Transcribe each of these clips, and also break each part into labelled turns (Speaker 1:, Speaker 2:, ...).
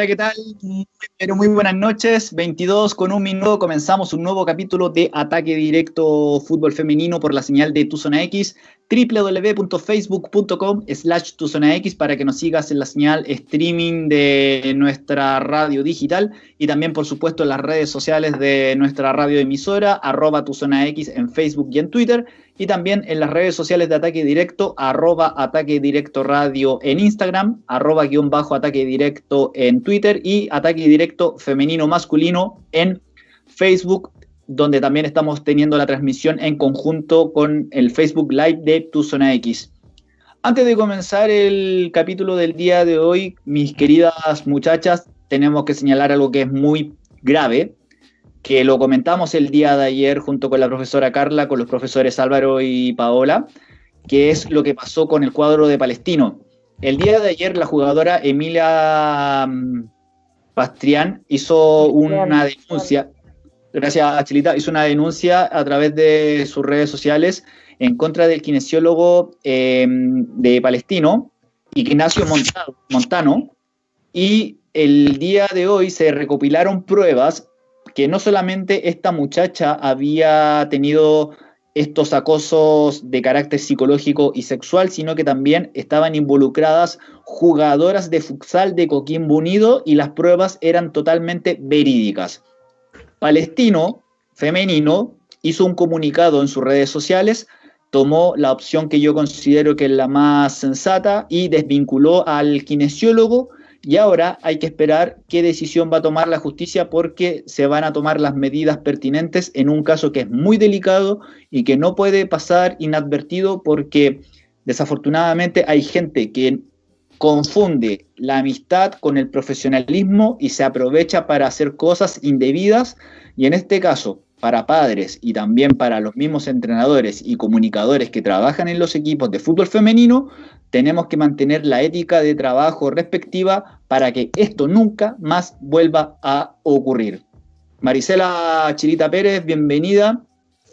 Speaker 1: Hola, ¿qué tal? Pero muy buenas noches. 22 con un minuto comenzamos un nuevo capítulo de Ataque Directo Fútbol Femenino por la señal de Tu Zona X, www.facebook.com slash Tu Zona X para que nos sigas en la señal streaming de nuestra radio digital y también, por supuesto, en las redes sociales de nuestra radio emisora, arroba Tu Zona X en Facebook y en Twitter y también en las redes sociales de Ataque Directo, arroba Ataque Directo Radio en Instagram, arroba guion bajo Ataque Directo en Twitter y Ataque Directo Femenino Masculino en Facebook, donde también estamos teniendo la transmisión en conjunto con el Facebook Live de Tu Zona X. Antes de comenzar el capítulo del día de hoy, mis queridas muchachas, tenemos que señalar algo que es muy grave, que lo comentamos el día de ayer junto con la profesora Carla, con los profesores Álvaro y Paola, que es lo que pasó con el cuadro de Palestino. El día de ayer la jugadora Emilia mm, Pastrián hizo una denuncia, gracias Chilita, hizo una denuncia a través de sus redes sociales en contra del kinesiólogo em, de Palestino, Ignacio Montano, y el día de hoy se recopilaron pruebas que no solamente esta muchacha había tenido estos acosos de carácter psicológico y sexual, sino que también estaban involucradas jugadoras de futsal de Coquimbo Unido y las pruebas eran totalmente verídicas. Palestino, femenino, hizo un comunicado en sus redes sociales, tomó la opción que yo considero que es la más sensata y desvinculó al kinesiólogo y ahora hay que esperar qué decisión va a tomar la justicia porque se van a tomar las medidas pertinentes en un caso que es muy delicado y que no puede pasar inadvertido porque desafortunadamente hay gente que confunde la amistad con el profesionalismo y se aprovecha para hacer cosas indebidas. Y en este caso para padres y también para los mismos entrenadores y comunicadores que trabajan en los equipos de fútbol femenino, tenemos que mantener la ética de trabajo respectiva para que esto nunca más vuelva a ocurrir. Marisela Chirita Pérez, bienvenida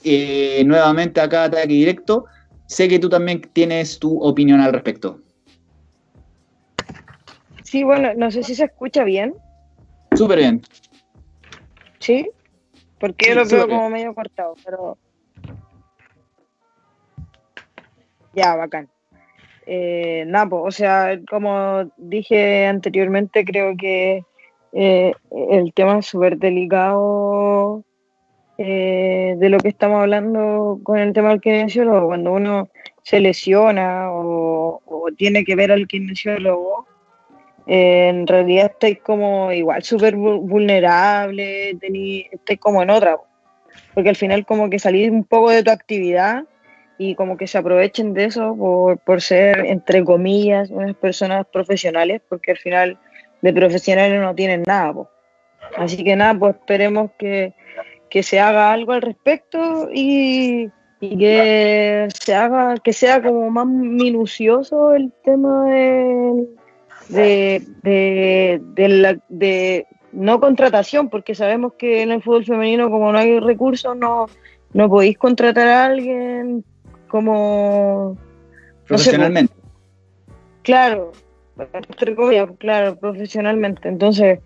Speaker 1: eh, nuevamente acá a Ataque Directo. Sé que tú también tienes tu opinión al respecto.
Speaker 2: Sí, bueno, no sé si se escucha bien.
Speaker 1: Súper bien.
Speaker 2: ¿Sí? Porque yo lo veo como medio cortado, pero. Ya, bacán. Eh, Napo, o sea, como dije anteriormente, creo que eh, el tema es súper delicado eh, de lo que estamos hablando con el tema del kinesiólogo. Cuando uno se lesiona o, tiene que ver al kinesiólogo, en realidad estáis como igual súper vulnerable, estáis como en otra, porque al final como que salís un poco de tu actividad y como que se aprovechen de eso por, ser, entre comillas, unas personas profesionales, porque al final de profesionales no tienen nada. Así que nada, pues esperemos que, se haga algo al respecto y, y, que se haga, que sea como más minucioso el tema de de, de, de, la, de no contratación, porque sabemos que en el fútbol femenino, como no hay recursos, no, no podéis contratar a alguien como...
Speaker 1: Profesionalmente.
Speaker 2: claro, claro, profesionalmente. Entonces,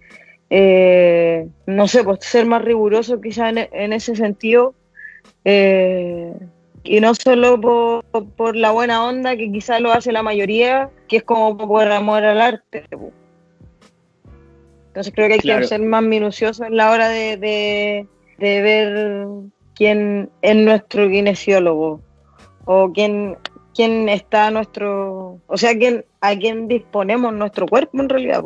Speaker 2: eh, no sé, pues ser más riguroso quizá en, en ese sentido. Eh, y no solo por, la buena onda que quizás lo hace la mayoría, que es como por amor al arte. Entonces creo que hay que ser más minucioso en la hora de, ver quién es nuestro kinesiólogo o quién, quién está nuestro, o sea, quién, a quién disponemos nuestro cuerpo en realidad.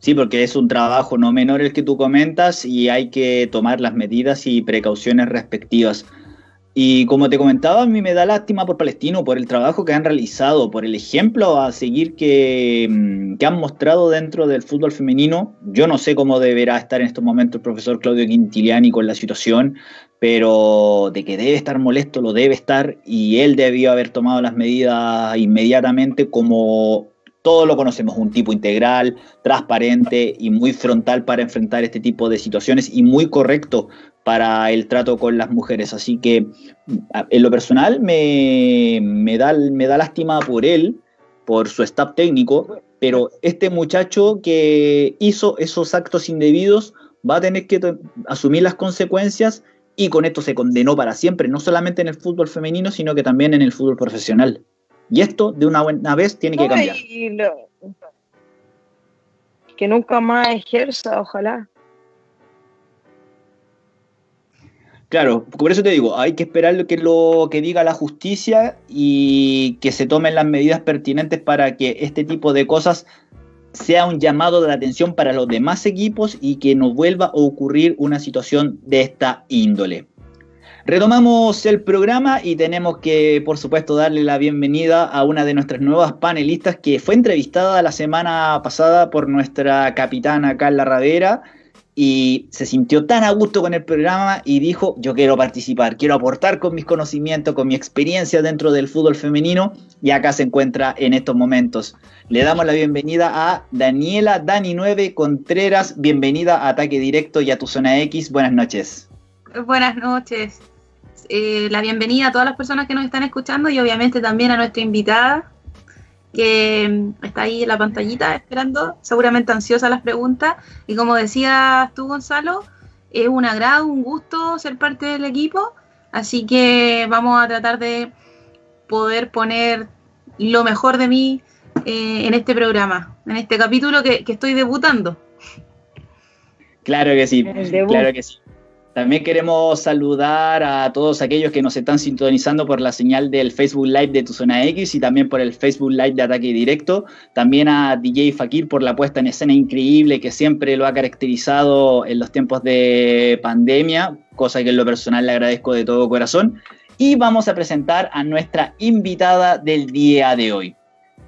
Speaker 1: Sí, porque es un trabajo no menor el que tú comentas y hay que tomar las medidas y precauciones respectivas. Y como te comentaba, a mí me da lástima por Palestino, por el trabajo que han realizado, por el ejemplo a seguir que, mm, que, han mostrado dentro del fútbol femenino. Yo no sé cómo deberá estar en estos momentos el profesor Claudio Quintiliani con la situación, pero de que debe estar molesto, lo debe estar, y él debió haber tomado las medidas inmediatamente como todos lo conocemos, un tipo integral, transparente y muy frontal para enfrentar este tipo de situaciones y muy correcto para el trato con las mujeres. Así que en lo personal me, da, me da lástima por él, por su staff técnico, pero este muchacho que hizo esos actos indebidos va a tener que asumir las consecuencias y con esto se condenó para siempre, no solamente en el fútbol femenino, sino que también en el fútbol profesional. Y esto de una buena vez tiene que cambiar.
Speaker 2: Que nunca más ejerza, ojalá.
Speaker 1: Claro, por eso te digo, hay que esperar lo que, lo que diga la justicia y que se tomen las medidas pertinentes para que este tipo de cosas sea un llamado de atención para los demás equipos y que no vuelva a ocurrir una situación de esta índole. Retomamos el programa y tenemos que, por supuesto, darle la bienvenida a una de nuestras nuevas panelistas que fue entrevistada la semana pasada por nuestra capitana Carla Ravera y se sintió tan a gusto con el programa y dijo, yo quiero participar, quiero aportar con mis conocimientos, con mi experiencia dentro del fútbol femenino y acá se encuentra en estos momentos. Le damos la bienvenida a Daniela Dani9 Contreras, bienvenida a Ataque Directo y a tu Zona X, buenas noches.
Speaker 3: Buenas noches, eh, la bienvenida a todas las personas que nos están escuchando y obviamente también a nuestra invitada, que mm, está ahí en la pantallita esperando, seguramente ansiosa las preguntas. Y como decías tú, Gonzalo, es un agrado, un gusto ser parte del equipo. Así que vamos a tratar de poder poner lo mejor de mí eh, en este programa, en este capítulo que, que estoy debutando.
Speaker 1: Claro que sí, claro que sí. También queremos saludar a todos aquellos que nos están sintonizando por la señal del Facebook Live de Tu Zona X y también por el Facebook Live de Ataque Directo. También a DJ Fakir por la puesta en escena increíble que siempre lo ha caracterizado en los tiempos de pandemia, cosa que en lo personal le agradezco de todo corazón. Y vamos a presentar a nuestra invitada del día de hoy.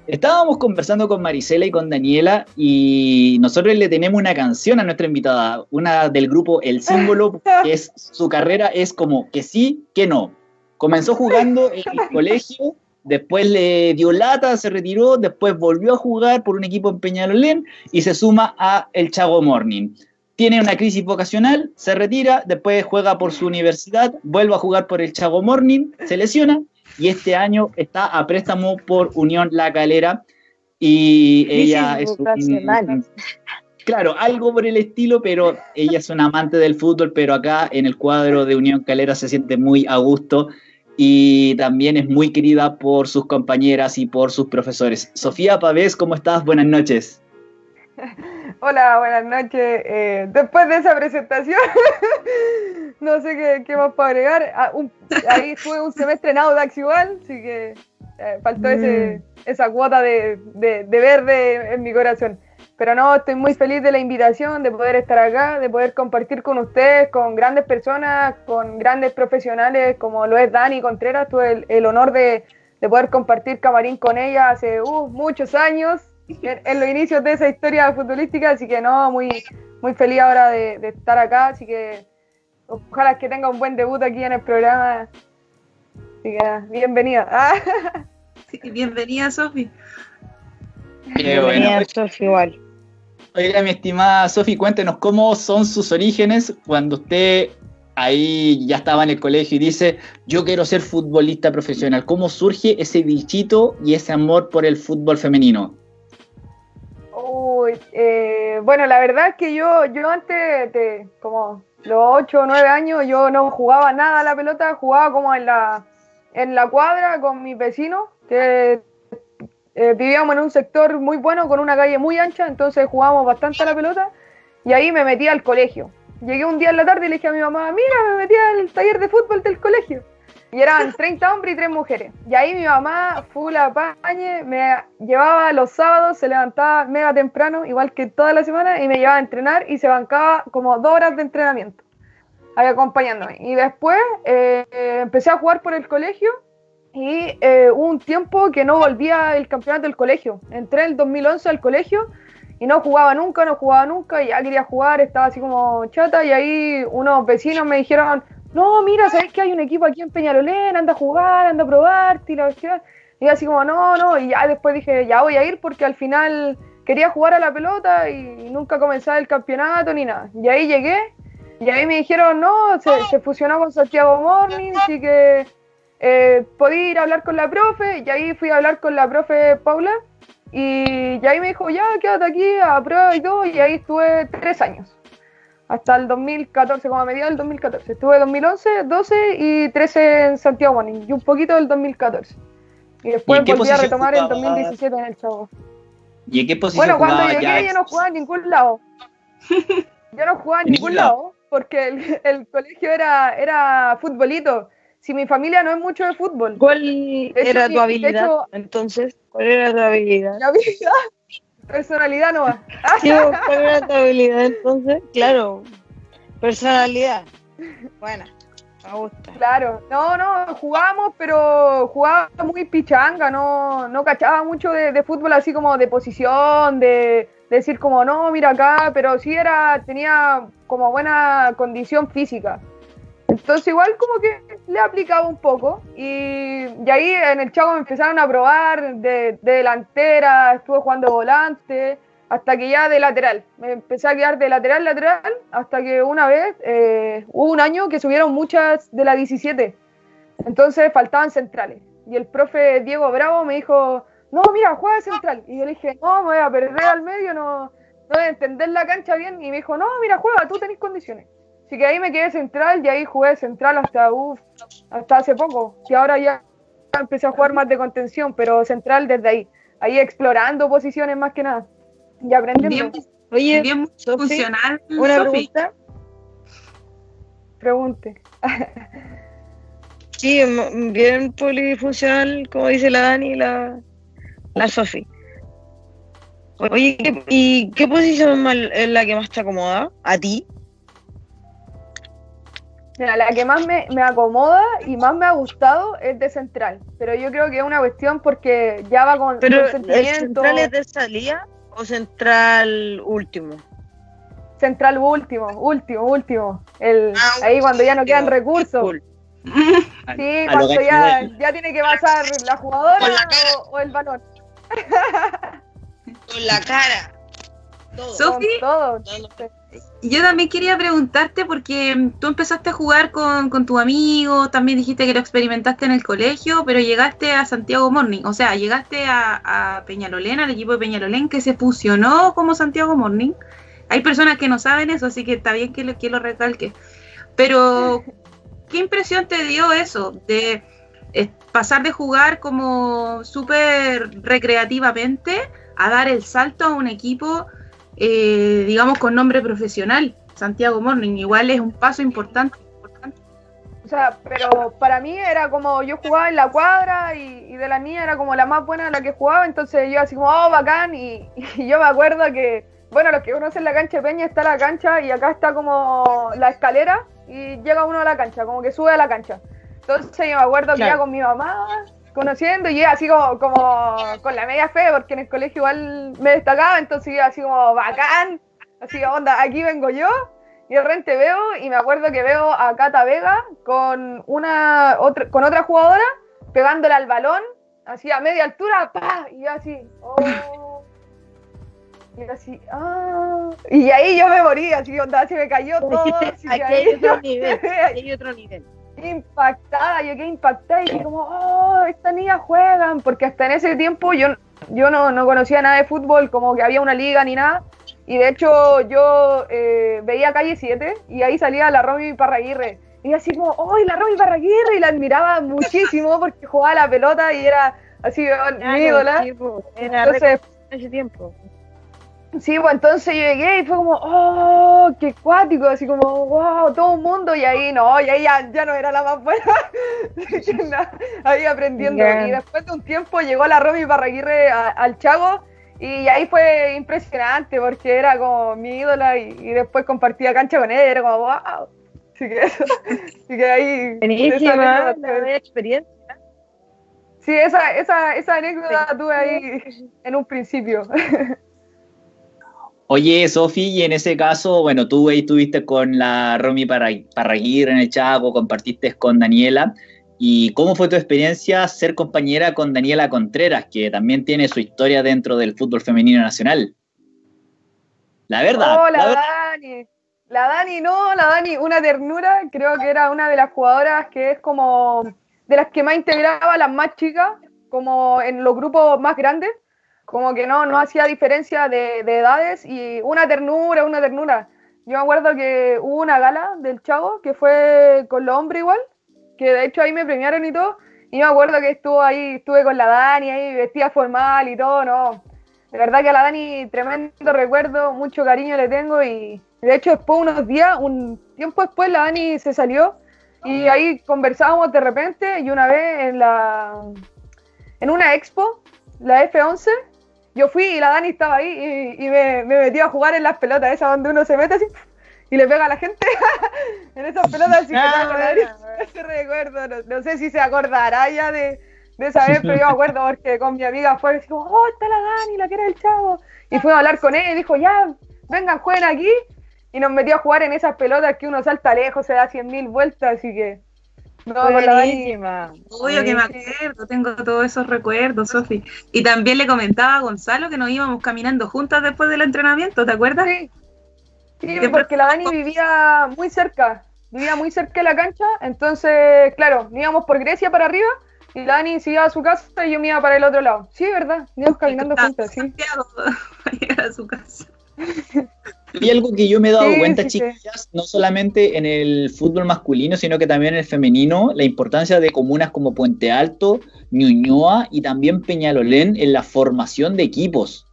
Speaker 1: Estábamos conversando con Marisela y con Daniela y nosotros le tenemos una canción a nuestra invitada, una del grupo El Símbolo, que es su carrera es como que sí, que no. Comenzó jugando en el colegio, después le dio lata, se retiró, después volvió a jugar por un equipo en Peñalolén y se suma a el Chago Morning. Tiene una crisis vocacional, se retira, después juega por su universidad, vuelve a jugar por el Chago Morning, se lesiona y este año está a préstamo por Unión La Calera y ella es claro, algo por el estilo, pero ella es una amante del fútbol, pero acá en el cuadro de Unión Calera se siente muy a gusto y también es muy querida por sus compañeras y por sus profesores. Sofía Pavés, ¿cómo estás? Buenas noches.
Speaker 4: Hola, buenas noches. Eh, después de esa presentación, no sé qué, más para agregar. Ah, ahí estuve un semestre en Audax igual, así que eh, faltó ese, mm. esa cuota de, verde en mi corazón. Pero no, estoy muy feliz de la invitación, de poder estar acá, de poder compartir con ustedes, con grandes personas, con grandes profesionales como lo es Dani Contreras. Tuve el, honor de, poder compartir camarín con ella hace uh, muchos años en, los inicios de esa historia futbolística, así que no, muy, muy feliz ahora de, estar acá, así que ojalá que tenga un buen debut aquí en el programa. Así que bienvenida.
Speaker 3: bienvenida, Sofi.
Speaker 1: Bienvenida, Sofi, igual. Oiga, mi estimada Sofi, cuéntenos cómo son sus orígenes cuando usted ahí ya estaba en el colegio y dice, yo quiero ser futbolista profesional. ¿Cómo surge ese bichito y ese amor por el fútbol femenino?
Speaker 4: Eh, bueno, la verdad es que yo, yo antes de como los 8 o 9 años, yo no jugaba nada a la pelota, jugaba como en la, en la cuadra con mis vecinos, que eh, vivíamos en un sector muy bueno, con una calle muy ancha, entonces jugábamos bastante a la pelota, y ahí me metí al colegio. Llegué un día en la tarde y le dije a mi mamá, mira, me metí al taller de fútbol del colegio. Y eran 30 hombres y 3 mujeres. Y ahí mi mamá, full pañe, me llevaba los sábados, se levantaba mega temprano, igual que toda la semana, y me llevaba a entrenar y se bancaba como dos horas de entrenamiento, ahí acompañándome. Y después eh, empecé a jugar por el colegio y eh, hubo un tiempo que no volvía el campeonato del colegio. Entré en el 2011 al colegio y no jugaba nunca, no jugaba nunca, y ya quería jugar, estaba así como chata, y ahí unos vecinos me dijeron no, mira, ¿sabes que hay un equipo aquí en Peñalolén? Anda a jugar, anda a probar, y la Y así como, no, no, y ya después dije, ya voy a ir porque al final quería jugar a la pelota y nunca comenzaba el campeonato ni nada. Y ahí llegué, y ahí me dijeron, no, se, fusionó con Santiago Morning, así que eh, podí ir a hablar con la profe, y ahí fui a hablar con la profe Paula, Y, y ahí me dijo, ya, quédate aquí a prueba y todo, y ahí estuve tres años. Hasta el 2014, como a mediados del 2014. Estuve 2011, 12 y 13 en Santiago Morning, y un poquito del 2014. Y después
Speaker 1: ¿Y qué
Speaker 4: volví a retomar en
Speaker 1: jugabas?
Speaker 4: 2017 en el Chavo.
Speaker 1: ¿Y en qué posición
Speaker 4: Bueno, cuando
Speaker 1: jugaba
Speaker 4: llegué
Speaker 1: ya?
Speaker 4: yo no jugaba en ningún lado. Yo no jugaba en ningún lado porque el, el colegio era, era futbolito. Si mi familia no es mucho de fútbol.
Speaker 2: ¿Cuál
Speaker 4: hecho,
Speaker 2: era
Speaker 4: mi-
Speaker 2: tu habilidad?
Speaker 4: hecho-
Speaker 2: Entonces, ¿cuál era tu habilidad?
Speaker 4: La vida, personalidad no va.
Speaker 2: Sí, ¿Cuál era tu habilidad entonces? Claro, personalidad. Buena, me gusta.
Speaker 4: Claro, no, no, jugábamos, pero jugaba muy pichanga, no, no cachaba mucho de, de fútbol así como de posición, de, de decir como no, mira acá, pero sí era, tenía como buena condición física. Entonces igual como que le aplicaba un poco y, y ahí en el Chaco me empezaron a probar de, de delantera, estuve jugando volante, hasta que ya de lateral. Me empecé a quedar de lateral, lateral, hasta que una vez eh, hubo un año que subieron muchas de la 17. Entonces faltaban centrales. Y el profe Diego Bravo me dijo, no, mira, juega central. Y yo le dije, no, me voy a perder al medio, no, no voy a entender la cancha bien. Y me dijo, no, mira, juega, tú tenés condiciones. Así que ahí me quedé central y ahí jugué central hasta, uf, hasta hace poco. Que ahora ya empecé a jugar más de contención, pero central desde ahí. Ahí explorando posiciones más que nada. Y aprendiendo.
Speaker 3: Bien,
Speaker 2: Oye,
Speaker 3: bien
Speaker 2: Sofi,
Speaker 3: funcional,
Speaker 2: una pregunta.
Speaker 4: Pregunte.
Speaker 2: Sí, bien polifuncional, como dice la Dani y la, la Sofi. Oye, ¿qué- ¿y qué posición es la que más te acomoda? ¿A ti?
Speaker 4: Mira, la que más me, me acomoda y más me ha gustado es de central. Pero yo creo que es una cuestión porque ya va con,
Speaker 2: ¿Pero
Speaker 4: con
Speaker 2: el
Speaker 4: sentimiento.
Speaker 2: central es de salida o central último?
Speaker 4: Central último, último, último. El,
Speaker 2: Ah,
Speaker 4: ahí cuando ya no quedan recursos.
Speaker 2: Cool.
Speaker 4: Sí,
Speaker 1: a
Speaker 4: cuando ya, ya tiene que pasar la jugadora
Speaker 2: la
Speaker 4: o, o el balón.
Speaker 2: Con la cara. Todo.
Speaker 3: Sofi,
Speaker 4: Con todo.
Speaker 3: Yo también quería preguntarte porque tú empezaste a jugar con, con tu amigo, también dijiste que lo experimentaste en el colegio, pero llegaste a Santiago Morning, o sea, llegaste a, a Peñalolén, al equipo de Peñalolén que se fusionó como Santiago Morning. Hay personas que no saben eso, así que está bien que lo, que lo recalque. Pero, ¿qué impresión te dio eso de eh, pasar de jugar como súper recreativamente a dar el salto a un equipo, eh, digamos, con nombre profesional? Santiago Morning, igual es un paso importante. importante.
Speaker 4: O sea, pero para mí era como yo jugaba en la cuadra y, y de la niña era como la más buena de la que jugaba, entonces yo así como, oh, bacán, y, y yo me acuerdo que, bueno, los que conocen la cancha de Peña está la cancha y acá está como la escalera y llega uno a la cancha, como que sube a la cancha. Entonces yo me acuerdo que
Speaker 2: Claro.
Speaker 4: iba con mi mamá conociendo y así como, como con la media fe, porque en el colegio igual me destacaba, entonces iba así como bacán, así onda, aquí vengo yo, y de repente veo, y me acuerdo que veo a Cata Vega con una otra, con otra jugadora pegándole al balón, así a media altura, ¡pa! y yo así, oh. Y yo así, ah. Y ahí yo me morí, así onda, se me cayó todo. así,
Speaker 2: Aquí
Speaker 4: ahí
Speaker 2: hay otro
Speaker 4: yo
Speaker 2: nivel. hay otro nivel.
Speaker 4: Impactada, yo quedé impactada y dije como, oh, estas niñas juegan, porque hasta en ese tiempo yo, yo no, no conocía nada de fútbol, como que había una liga ni nada, y de hecho yo eh, veía Calle 7 y ahí salía la Romy Parraguirre, y así como, oh, la Romy Parraguirre, y la admiraba muchísimo porque jugaba la pelota y era así oh, mi ídola.
Speaker 2: Era
Speaker 4: Entonces,
Speaker 2: en ese tiempo.
Speaker 4: Sí, pues entonces yo llegué y fue como, oh, qué cuático, así como, wow, todo un mundo, y ahí no, y ahí ya, ya no era la más buena, ahí aprendiendo. Y después de un tiempo llegó la Romy Barraguirre a- al Chago, y ahí fue impresionante, porque era como mi ídola, y, y después compartía cancha con él, era como, wow. Así que eso, así que ahí...
Speaker 2: Buenísima, experiencia.
Speaker 4: Sí, esa, esa, esa anécdota tuve ahí en un principio.
Speaker 1: Oye, Sofi, y en ese caso, bueno, tú ahí estuviste con la Romy Parra- Parraguirre en el Chaco, compartiste con Daniela. ¿Y cómo fue tu experiencia ser compañera con Daniela Contreras, que también tiene su historia dentro del fútbol femenino nacional? La verdad,
Speaker 4: Oh,
Speaker 1: la verdad.
Speaker 4: Dani. La Dani, no, la Dani, una ternura. Creo que era una de las jugadoras que es como de las que más integraba las más chicas, como en los grupos más grandes. Como que no, no hacía diferencia de, de edades y una ternura, una ternura. Yo me acuerdo que hubo una gala del Chavo que fue con los hombres igual, que de hecho ahí me premiaron y todo, y me acuerdo que estuvo ahí, estuve con la Dani ahí vestida formal y todo, no. De verdad que a la Dani tremendo recuerdo, mucho cariño le tengo y de hecho después unos días, un tiempo después la Dani se salió y ahí conversábamos de repente y una vez en la en una expo, la F11, yo fui y la Dani estaba ahí y, me, me metí a jugar en las pelotas, esas donde uno se mete así y le pega a la gente en esas pelotas. Así que ese recuerdo, no, sé si se acordará ya de, de esa vez, pero yo me acuerdo porque con mi amiga fue y oh, está la Dani, la que era el chavo. Y fue a hablar con él y dijo, ya, vengan, jueguen aquí. Y nos metió a jugar en esas pelotas que uno salta lejos, se da cien mil vueltas, así que
Speaker 3: no, Buenísima. Obvio que me acuerdo, tengo todos esos recuerdos, Sofi. Y también le comentaba a Gonzalo que nos íbamos caminando juntas después del entrenamiento, ¿te acuerdas?
Speaker 4: Sí, sí porque la Dani vivía muy cerca, vivía muy cerca de la cancha, entonces, claro, íbamos por Grecia para arriba y la Dani se iba a su casa y yo me iba para el otro lado. Sí, ¿verdad? Íbamos caminando juntas, sí.
Speaker 3: a su casa.
Speaker 1: Y algo que yo me he dado cuenta, chicas, no solamente en el fútbol masculino, sino que también en el femenino, la importancia de comunas como Puente Alto, Ñuñoa y también Peñalolén en la formación de equipos.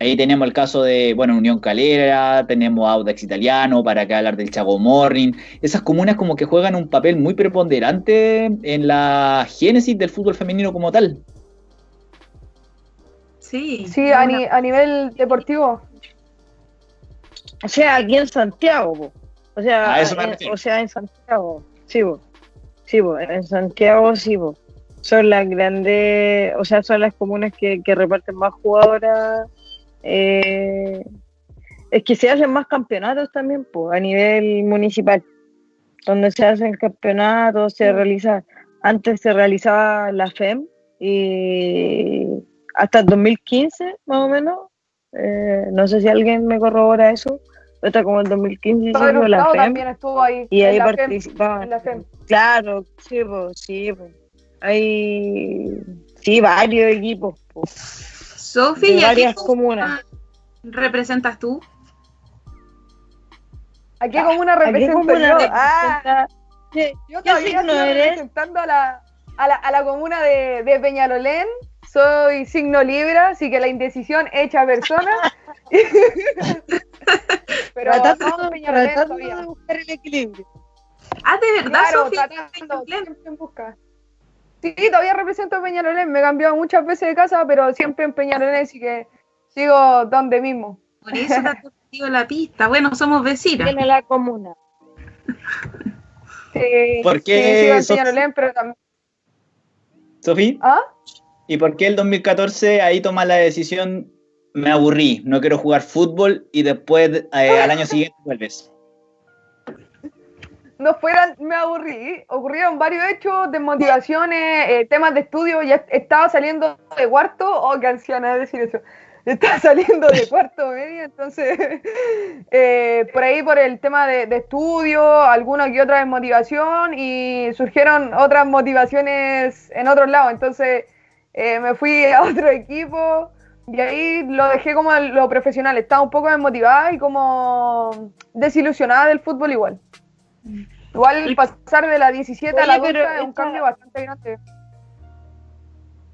Speaker 1: Ahí tenemos el caso de, bueno, Unión Calera, tenemos Audax Italiano, para que hablar del Chago Morning. Esas comunas como que juegan un papel muy preponderante en la génesis del fútbol femenino como tal.
Speaker 4: Sí, sí a, a nivel deportivo.
Speaker 2: O sea, aquí en Santiago, O sea, o sea, en Santiago, sí, Sí, en Santiago, sí, Son las grandes, o sea, son las comunas que, reparten más jugadoras. Eh, es que se hacen más campeonatos también, pues, a nivel municipal. Donde se hacen campeonatos, se realiza, antes se realizaba la FEM y hasta el 2015, más o menos. Eh, no sé si alguien me corrobora eso hasta como en 2015
Speaker 4: hicimos la FEM. también estuvo ahí.
Speaker 2: Y ahí participaban. Claro, sí, pues, sí, pues. Hay, sí, varios equipos. Pues.
Speaker 3: Sofi, varias comunas. ¿Representas tú?
Speaker 4: ¿A qué comuna represento yo? Ah, yo todavía estoy representando a la, a la, a la comuna de, de Peñalolén, soy signo Libra, así que la indecisión hecha persona.
Speaker 2: Pero tratando, tratando de buscar el equilibrio.
Speaker 3: Ah, de verdad, claro,
Speaker 4: tratando, en busca. Sí, todavía represento a Peñarolén, me he cambiado muchas veces de casa, pero siempre en Peñarolén, así que sigo donde mismo.
Speaker 3: Por eso te en la pista. Bueno, somos vecinos.
Speaker 2: Tiene la comuna.
Speaker 4: Sí, ¿Por qué? Sí, sigo en Peñarolén, pero también.
Speaker 1: ¿Sofía?
Speaker 4: ¿Ah?
Speaker 1: ¿Y por qué el 2014 ahí toma la decisión, me aburrí, no quiero jugar fútbol y después eh, al año siguiente vuelves?
Speaker 4: No fueran, me aburrí, ocurrieron varios hechos, desmotivaciones, eh, temas de estudio, ya estaba saliendo de cuarto, oh, qué anciana decir eso, estaba saliendo de cuarto medio, entonces, eh, por ahí por el tema de, de, estudio, alguna que otra desmotivación y surgieron otras motivaciones en otros lados, entonces eh, me fui a otro equipo y ahí lo dejé como lo profesional. Estaba un poco desmotivada y como desilusionada del fútbol igual. Igual pasar de la 17 a la adulta es un cambio bastante grande.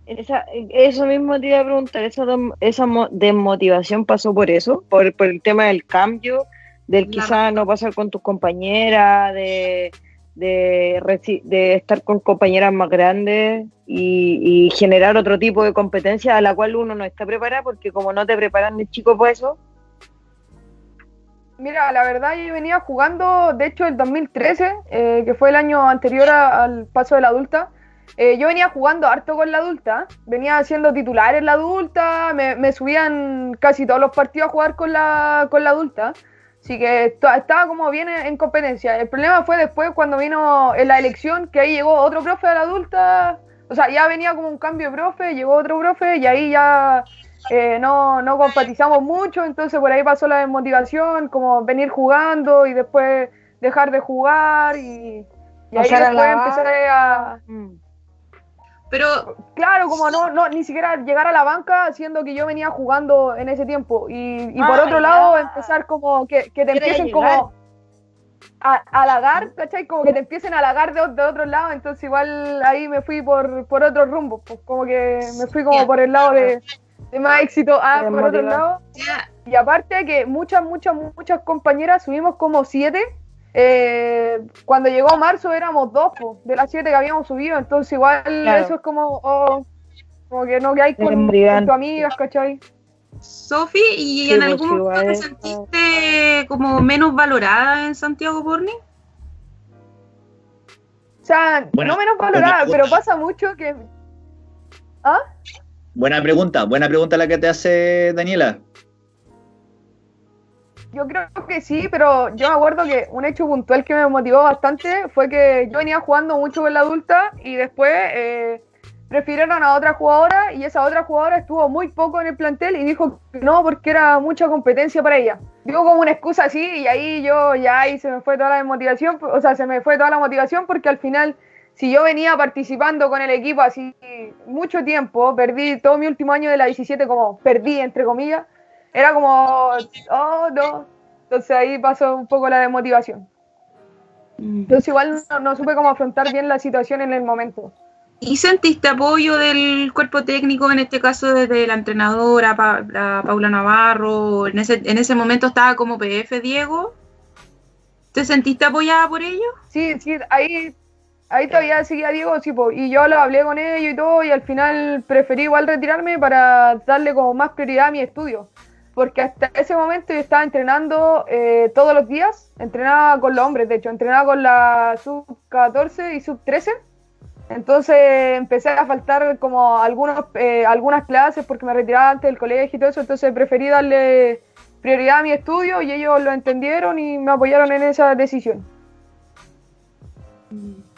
Speaker 2: eso mismo te iba a preguntar, esa, esa desmotivación pasó por eso, por, el tema del cambio, del quizá no pasar con tus compañeras, de de, estar con compañeras más grandes y, generar otro tipo de competencia a la cual uno no está preparado, porque como no te preparan de chico por eso.
Speaker 4: Mira, la verdad yo venía jugando, de hecho el 2013, eh, que fue el año anterior al paso de la adulta, eh, yo venía jugando harto con la adulta, venía siendo titular en la adulta, me, me subían casi todos los partidos a jugar con la, con la adulta. Así que estaba como bien en, competencia. El problema fue después cuando vino en la elección, que ahí llegó otro profe a la adulta. O sea, ya venía como un cambio de profe, llegó otro profe y ahí ya eh, no, no compatizamos mucho. Entonces por ahí pasó la desmotivación, como venir jugando y después dejar de jugar y, y ahí después empezar a...
Speaker 3: Pero.
Speaker 4: Claro, como no, no, ni siquiera llegar a la banca, siendo que yo venía jugando en ese tiempo. Y, y por
Speaker 2: Ah,
Speaker 4: otro
Speaker 2: ya.
Speaker 4: lado, empezar como que, que te empiecen
Speaker 2: llegar.
Speaker 4: como a, a halagar, ¿cachai? Como que te empiecen a halagar de, de otro lado. Entonces, igual ahí me fui por, por otro rumbo. Pues como que me fui como por el lado de, de más éxito. Ah, por otro lado. Y aparte que muchas, muchas, muchas compañeras subimos como siete. Eh, cuando llegó marzo éramos dos po, de las siete que habíamos subido. Entonces igual
Speaker 2: Claro.
Speaker 4: eso es como, oh, como que no que hay con, con tus amigas, ¿cachai?
Speaker 3: Sofi, ¿y
Speaker 2: Sí,
Speaker 3: en
Speaker 2: pues,
Speaker 3: algún momento
Speaker 2: igual
Speaker 3: te sentiste como menos valorada en Santiago Porni?
Speaker 4: O sea,
Speaker 1: Bueno,
Speaker 4: no menos valorada, pero pasa mucho que... ¿Ah?
Speaker 1: Buena pregunta, buena pregunta la que te hace Daniela.
Speaker 4: Yo creo que sí, pero yo me acuerdo que un hecho puntual que me motivó bastante fue que yo venía jugando mucho con la adulta y después eh, prefirieron a otra jugadora y esa otra jugadora estuvo muy poco en el plantel y dijo que no porque era mucha competencia para ella. Digo como una excusa así y ahí yo ya ahí se me fue toda la motivación, o sea, se me fue toda la motivación porque al final si yo venía participando con el equipo así mucho tiempo, perdí todo mi último año de la 17 como perdí entre comillas, era como, oh, no. Entonces ahí pasó un poco la desmotivación. Entonces igual no, no supe cómo afrontar bien la situación en el momento.
Speaker 3: ¿Y sentiste apoyo del cuerpo técnico, en este caso desde la entrenadora Pa- la Paula Navarro? En ese, en ese momento estaba como PF Diego. ¿Te sentiste apoyada por ellos?
Speaker 4: Sí, sí, ahí, ahí todavía seguía Diego, sí, po, y yo lo hablé con ellos y todo, y al final preferí igual retirarme para darle como más prioridad a mi estudio. Porque hasta ese momento yo estaba entrenando eh, todos los días, entrenaba con los hombres, de hecho, entrenaba con la sub-14 y sub-13. Entonces empecé a faltar como algunos, eh, algunas clases porque me retiraba antes del colegio y todo eso, entonces preferí darle prioridad a mi estudio y ellos lo entendieron y me apoyaron en esa decisión.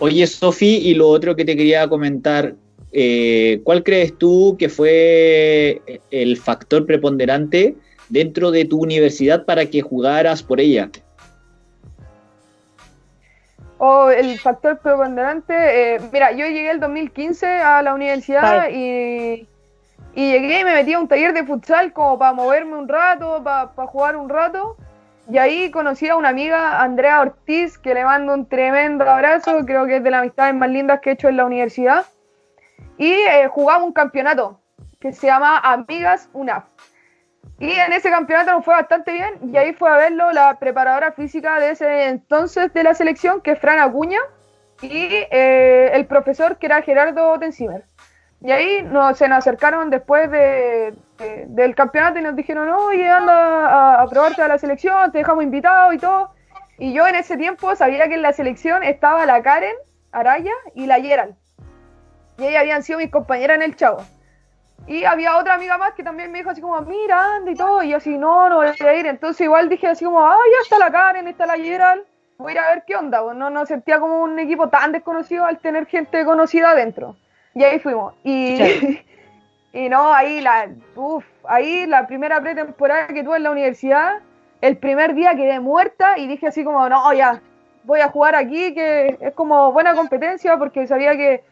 Speaker 1: Oye, Sofi, y lo otro que te quería comentar, eh, ¿cuál crees tú que fue el factor preponderante dentro de tu universidad para que jugaras por ella?
Speaker 4: O el factor preponderante, eh, mira, yo llegué el 2015 a la universidad y, y llegué y me metí a un taller de futsal como para moverme un rato, para jugar un rato. Y ahí conocí a una amiga, Andrea Ortiz, que le mando un tremendo abrazo, creo que es de las amistades más lindas que he hecho en la universidad. Y eh, jugamos un campeonato que se llama Amigas UNAF. Y en ese campeonato nos fue bastante bien y ahí fue a verlo la preparadora física de ese entonces de la selección, que es Fran Acuña, y eh, el profesor que era Gerardo Tensimer. Y ahí nos, se nos acercaron después de, de- del campeonato y nos dijeron, oye, anda a, a probarte a la selección, te dejamos invitado y todo. Y yo en ese tiempo sabía que en la selección estaba la Karen Araya y la Yeral. Y ellas habían sido mis compañeras en el Chavo. Y había otra amiga más que también me dijo así como, mira, anda y todo. Y yo así, no, no voy a ir. Entonces igual dije así como, ah, ya está la Karen, está la Gerald. Voy a ir a ver qué onda. Pues no, no sentía como un equipo tan desconocido al tener gente conocida adentro. Y ahí fuimos. Y, y no, ahí la, uf, ahí la primera pretemporada que tuve en la universidad, el primer día quedé muerta y dije así como, no, ya, voy a jugar aquí, que es como buena competencia porque sabía que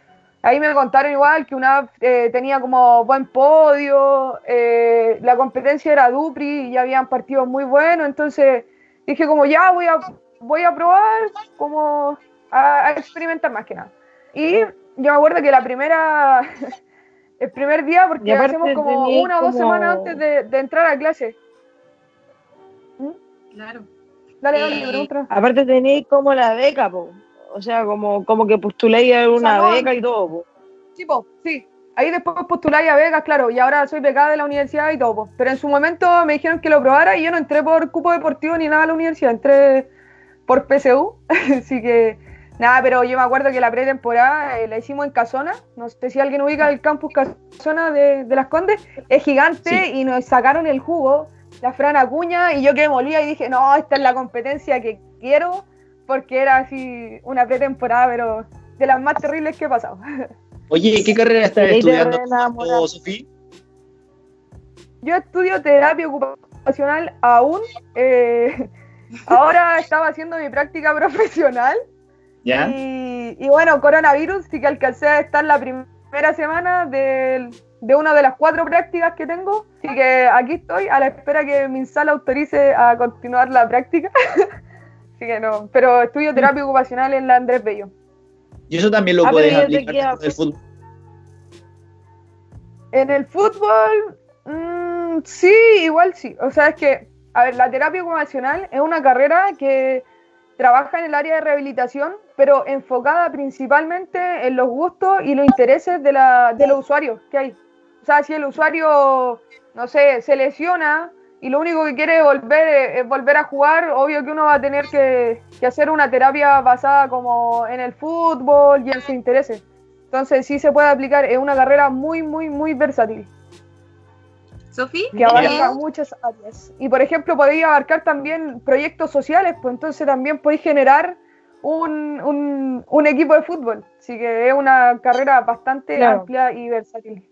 Speaker 4: Ahí me contaron igual que una eh, tenía como buen podio, eh, la competencia era Dupri y ya habían partidos muy buenos, entonces dije como ya voy a, voy a probar, como a, a experimentar más que nada. Y yo me acuerdo que la primera, el primer día, porque hacemos como una o dos
Speaker 2: como-
Speaker 4: semanas antes de, de entrar a clase.
Speaker 3: Claro.
Speaker 4: Dale, dale,
Speaker 3: Eh.
Speaker 2: Aparte tenéis como la beca, po. O sea, como, como que postuléis a una
Speaker 4: no,
Speaker 2: beca y todo.
Speaker 4: Sí, po, sí. Ahí después postuláis a Vegas, claro, y ahora soy becada de la universidad y todo, po. pero en su momento me dijeron que lo probara y yo no entré por cupo deportivo ni nada a la universidad, entré por PSU, así que nada, pero yo me acuerdo que la pretemporada eh, la hicimos en Casona, no sé si alguien ubica el campus Casona de, de Las Condes, es gigante
Speaker 1: Sí.
Speaker 4: y nos sacaron el jugo, la Fran Acuña, y yo quedé molida y dije, no, esta es la competencia que quiero, porque era así una pretemporada, pero de las más terribles que he pasado.
Speaker 1: Oye, ¿qué carrera estás estudiando,
Speaker 2: reenamoras.
Speaker 1: Sofía?
Speaker 4: Yo estudio terapia ocupacional aún. eh, ahora estaba haciendo mi práctica profesional.
Speaker 1: ¿Ya?
Speaker 4: Y, y bueno, coronavirus, sí que alcancé a estar la primera primera semana de, de una de las cuatro prácticas que tengo. Así que aquí estoy a la espera que mi sala autorice a continuar la práctica. Así que no, pero estudio terapia ocupacional en la Andrés Bello.
Speaker 1: Y eso también lo
Speaker 2: Ah,
Speaker 1: puedes aplicar
Speaker 2: queda-
Speaker 1: dentro del fútbol.
Speaker 4: En el fútbol, sí, igual sí. O sea, es que, a ver, la terapia ocupacional es una carrera que trabaja en el área de rehabilitación, pero enfocada principalmente en los gustos y los intereses de, la, de los usuarios que hay. O sea, si el usuario, no sé, se lesiona y lo único que quiere volver es volver a jugar, obvio que uno va a tener que, que hacer una terapia basada como en el fútbol y en sus intereses. Entonces sí se puede aplicar, es una carrera muy, muy, muy versátil,
Speaker 3: Sofi,
Speaker 4: que abarca
Speaker 3: ¿y-
Speaker 4: muchas áreas. Y por ejemplo, podéis abarcar también proyectos sociales, pues entonces también podéis generar un, un, un equipo de fútbol. Así que es una carrera bastante
Speaker 2: Claro.
Speaker 4: amplia y versátil.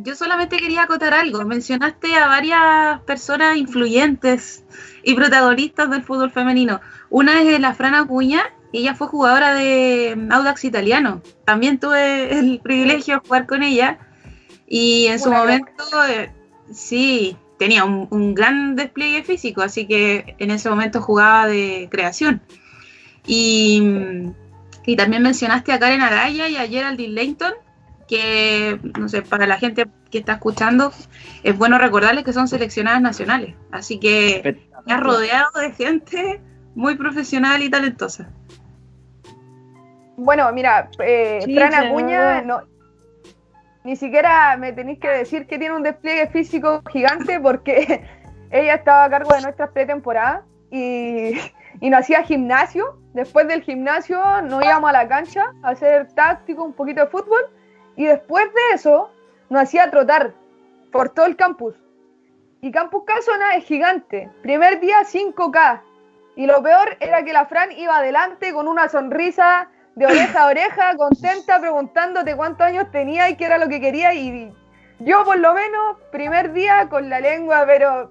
Speaker 3: Yo solamente quería acotar algo. Mencionaste a varias personas influyentes y protagonistas del fútbol femenino. Una es la Fran Acuña, ella fue jugadora de Audax Italiano. También tuve el privilegio de jugar con ella. Y en su momento, eh, sí, tenía un, un gran despliegue físico, así que en ese momento jugaba de creación. Y, y también mencionaste a Karen Araya y a Geraldine Leighton, que, no sé, para la gente que está escuchando, es bueno recordarles que son seleccionadas nacionales. Así que me has rodeado de gente muy profesional y talentosa.
Speaker 4: Bueno, mira, eh,
Speaker 2: Sí,
Speaker 4: Fran
Speaker 2: claro.
Speaker 4: Acuña, no, ni siquiera me tenéis que decir que tiene un despliegue físico gigante porque ella estaba a cargo de nuestras pretemporadas y, y nos hacía gimnasio. Después del gimnasio nos íbamos a la cancha a hacer táctico, un poquito de fútbol y después de eso nos hacía trotar por todo el campus. Y Campus Casona es gigante. Primer día 5K. Y lo peor era que la Fran iba adelante con una sonrisa de oreja a oreja, contenta, preguntándote cuántos años tenía y qué era lo que quería. Y yo, por lo menos, primer día con la lengua, pero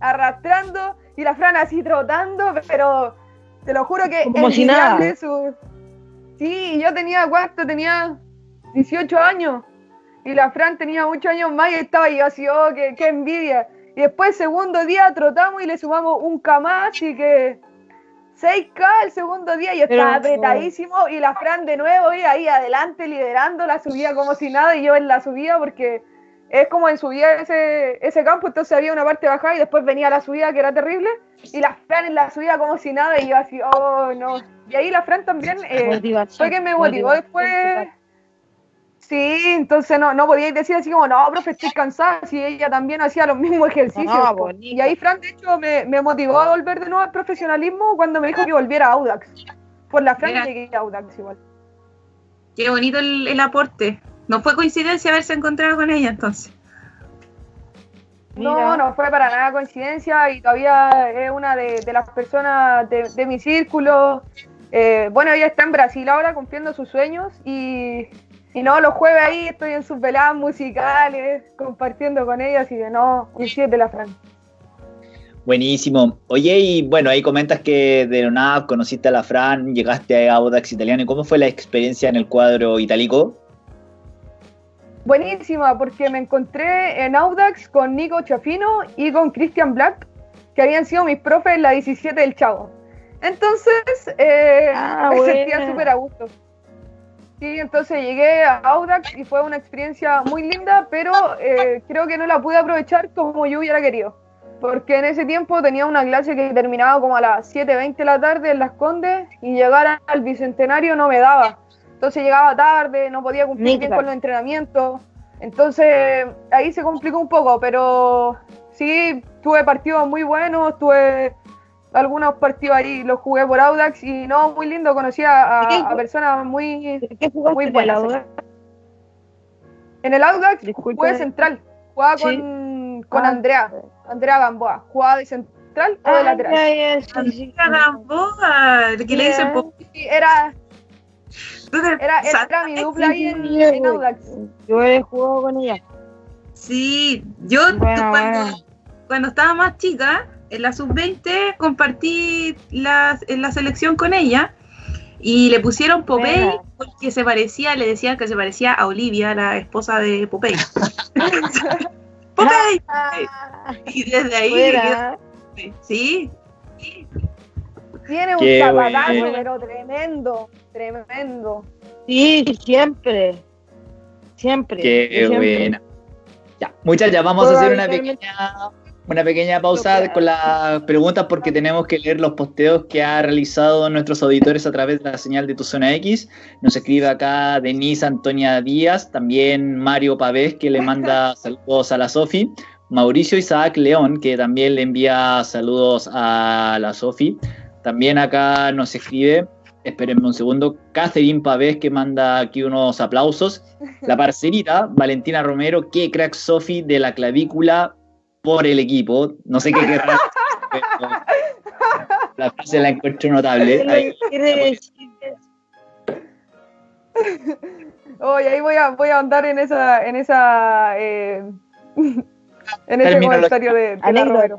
Speaker 4: arrastrando, y la Fran así trotando, pero te lo juro que
Speaker 2: Como si
Speaker 4: envidiable
Speaker 2: nada.
Speaker 4: su- Sí, yo tenía, ¿cuánto? Tenía 18 años. Y la Fran tenía 8 años más y estaba yo así, oh, qué, qué envidia. Y después, segundo día, trotamos y le sumamos un K más, así que 6K el segundo día y
Speaker 2: Pero-
Speaker 4: estaba apretadísimo. Y la Fran de nuevo y ahí adelante liderando la subida como si nada y yo en la subida porque es como en subida ese, ese campo, entonces había una parte bajada y después venía la subida que era terrible. Y la Fran en la subida como si nada y yo así, oh no. Y ahí la Fran también eh, fue que me motivó después. Sí, entonces no, no podíais decir así como, no, profe, estoy cansada, si ella también hacía los mismos ejercicios.
Speaker 2: No, bonito.
Speaker 4: y ahí Fran, de hecho, me, me motivó a volver de nuevo al profesionalismo cuando me dijo que volviera a Audax. Por la Fran llegué a Audax igual.
Speaker 3: Qué bonito el, el aporte. No fue coincidencia haberse encontrado con ella entonces.
Speaker 4: No,
Speaker 2: Mira.
Speaker 4: no fue para nada coincidencia y todavía es una de, de las personas de, de mi círculo. Eh, bueno, ella está en Brasil ahora cumpliendo sus sueños y, y no, los jueves ahí estoy en sus veladas musicales, compartiendo con ella, así que no, un 7 de la Fran.
Speaker 1: Buenísimo. Oye, y bueno, ahí comentas que de la nada conociste a la Fran, llegaste a Audax Italiano. ¿Y cómo fue la experiencia en el cuadro itálico?
Speaker 4: Buenísima, porque me encontré en Audax con Nico Chafino y con Christian Black, que habían sido mis profes en la 17 del Chavo. Entonces, eh,
Speaker 2: Ah,
Speaker 4: me
Speaker 2: buena.
Speaker 4: sentía súper a gusto. Sí, entonces llegué a Audax y fue una experiencia muy linda, pero eh, creo que no la pude aprovechar como yo hubiera querido. Porque en ese tiempo tenía una clase que terminaba como a las 7.20 de la tarde en Las Condes y llegar al Bicentenario no me daba. Entonces llegaba tarde, no podía cumplir bien con los entrenamientos. Entonces ahí se complicó un poco, pero sí, tuve partidos muy buenos, tuve algunos partidos ahí, los jugué por Audax y no, muy lindo, conocí a, a-
Speaker 2: Sí.
Speaker 4: a personas muy...
Speaker 2: ¿Qué jugaste
Speaker 4: Muy
Speaker 2: en
Speaker 4: buena,
Speaker 2: la
Speaker 4: sí.
Speaker 2: Audax?
Speaker 4: En el Audax
Speaker 2: Disculpa.
Speaker 4: jugué central, jugaba
Speaker 2: Sí.
Speaker 4: con, con
Speaker 2: Ah.
Speaker 4: Andrea, Andrea Gamboa, jugaba de central o de
Speaker 2: Ah,
Speaker 4: lateral.
Speaker 3: Andrea Gamboa, el que le dicen
Speaker 4: era, era, era, mi dupla ahí en, en. Audax.
Speaker 2: Yo he jugado con ella.
Speaker 3: Sí, yo
Speaker 2: Bueno,
Speaker 3: cuando,
Speaker 2: bueno.
Speaker 3: cuando estaba más chica, en la sub-20 compartí la, en la selección con ella Y le pusieron Popeye porque se parecía, le decían que se parecía a Olivia, la esposa de Popeye. ¡Popeye! y desde ahí. Sí.
Speaker 4: Tiene un zapatazo, pero tremendo, tremendo.
Speaker 2: Sí, siempre. Siempre.
Speaker 1: Qué buena. Ya, muchachas, vamos a hacer una pequeña una pequeña pausa con las preguntas porque tenemos que leer los posteos que ha realizado nuestros auditores a través de la señal de tu zona X. Nos escribe acá Denise Antonia Díaz, también Mario Pavés que le manda saludos a la Sofi, Mauricio Isaac León que también le envía saludos a la Sofi. También acá nos escribe, espérenme un segundo, Catherine Pavés que manda aquí unos aplausos. La parcerita, Valentina Romero, que crack Sofi de la clavícula por el equipo. No sé qué querrá. la frase la encuentro notable. Ahí,
Speaker 4: Oye, ahí voy a, voy a andar en esa, en esa, eh, en ese comentario de, de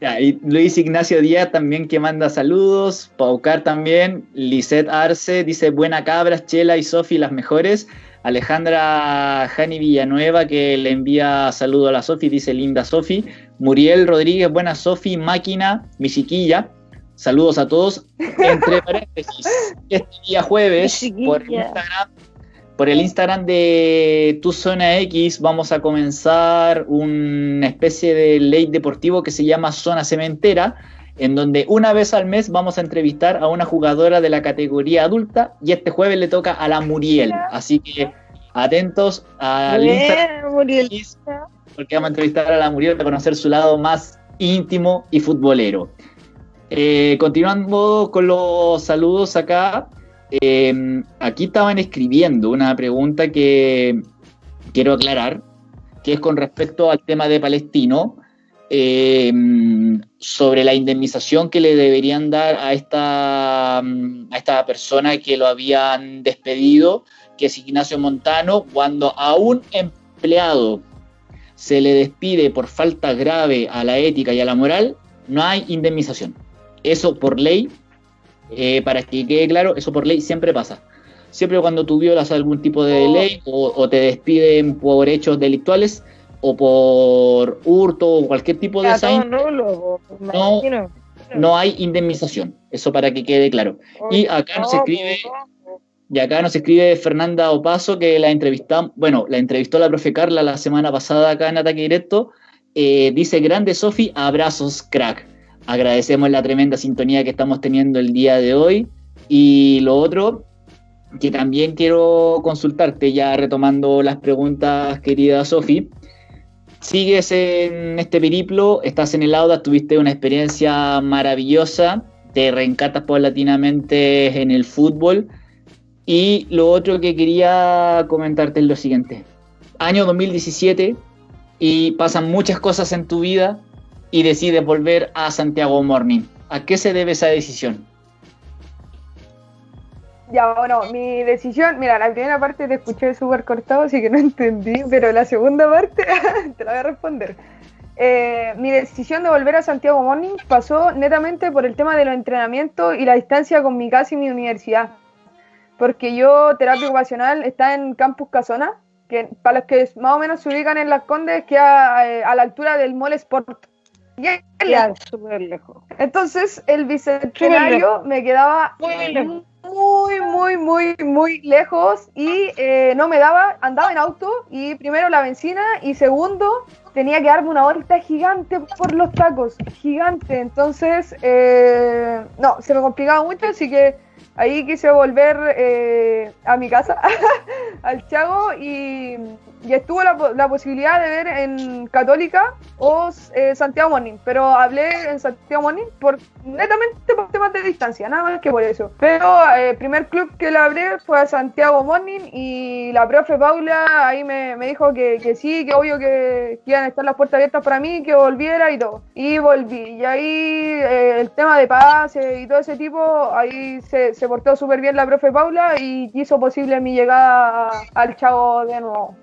Speaker 1: ya. y Luis Ignacio Díaz también que manda saludos, Paucar también, Lisette Arce dice buena cabras, Chela y Sofi las mejores. Alejandra Jani Villanueva que le envía saludo a la Sofi, dice linda Sofi. Muriel Rodríguez, buena Sofi, máquina, mi chiquilla. Saludos a todos. Entre paréntesis, este día jueves, por Instagram, por el Instagram de Tu Zona X, vamos a comenzar una especie de ley deportivo que se llama Zona Cementera en donde una vez al mes vamos a entrevistar a una jugadora de la categoría adulta y este jueves le toca a la Muriel. Así que atentos al Instagram porque vamos a entrevistar a la Muriel para conocer su lado más íntimo y futbolero. Eh, continuando con los saludos acá, eh, aquí estaban escribiendo una pregunta que quiero aclarar, que es con respecto al tema de Palestino. Eh, sobre la indemnización que le deberían dar a esta, a esta persona que lo habían despedido, que es Ignacio Montano, cuando a un empleado se le despide por falta grave a la ética y a la moral, no hay indemnización. Eso por ley, eh, para que quede claro, eso por ley siempre pasa. Siempre cuando tú violas algún tipo de oh. ley o, o te despiden por hechos delictuales, o por hurto o cualquier tipo de no, no, hay indemnización. Eso para que quede claro. Y acá nos escribe, y acá nos escribe Fernanda Opaso, que la entrevistamos, bueno, la entrevistó la profe Carla la semana pasada acá en Ataque Directo. Eh, dice, grande Sofi, abrazos, crack. Agradecemos la tremenda sintonía que estamos teniendo el día de hoy. Y lo otro, que también quiero consultarte, ya retomando las preguntas, querida Sofi sigues en este periplo, estás en el Auda, tuviste una experiencia maravillosa, te reencatas paulatinamente en el fútbol. Y lo otro que quería comentarte es lo siguiente. Año 2017 y pasan muchas cosas en tu vida y decides volver a Santiago Morning. ¿A qué se debe esa decisión?
Speaker 4: Ya, bueno, mi decisión, mira, la primera parte te escuché súper cortado, así que no entendí, pero la segunda parte te la voy a responder. Eh, mi decisión de volver a Santiago Morning pasó netamente por el tema de los entrenamientos y la distancia con mi casa y mi universidad. Porque yo, terapia ocupacional, está en Campus Casona, que para los que más o menos se ubican en Las Condes, que eh, a la altura del Mall Sport.
Speaker 2: Ya, súper lejos.
Speaker 4: Entonces, el bicentenario me quedaba muy lejos muy, muy, muy, muy lejos y eh, no me daba, andaba en auto y primero la benzina y segundo tenía que darme una vuelta gigante por los tacos, gigante. Entonces, eh, no, se me complicaba mucho, así que ahí quise volver eh, a mi casa, al Chago y y estuvo la, la, posibilidad de ver en Católica o eh, Santiago Morning, pero hablé en Santiago Morning por netamente por temas de distancia, nada más que por eso. Pero el eh, primer club que le hablé fue a Santiago Morning y la profe Paula ahí me, me dijo que, que, sí, que obvio que, iban a estar las puertas abiertas para mí, que volviera y todo. Y volví. Y ahí eh, el tema de pase y todo ese tipo, ahí se, se portó súper bien la profe Paula y hizo posible mi llegada al Chavo de nuevo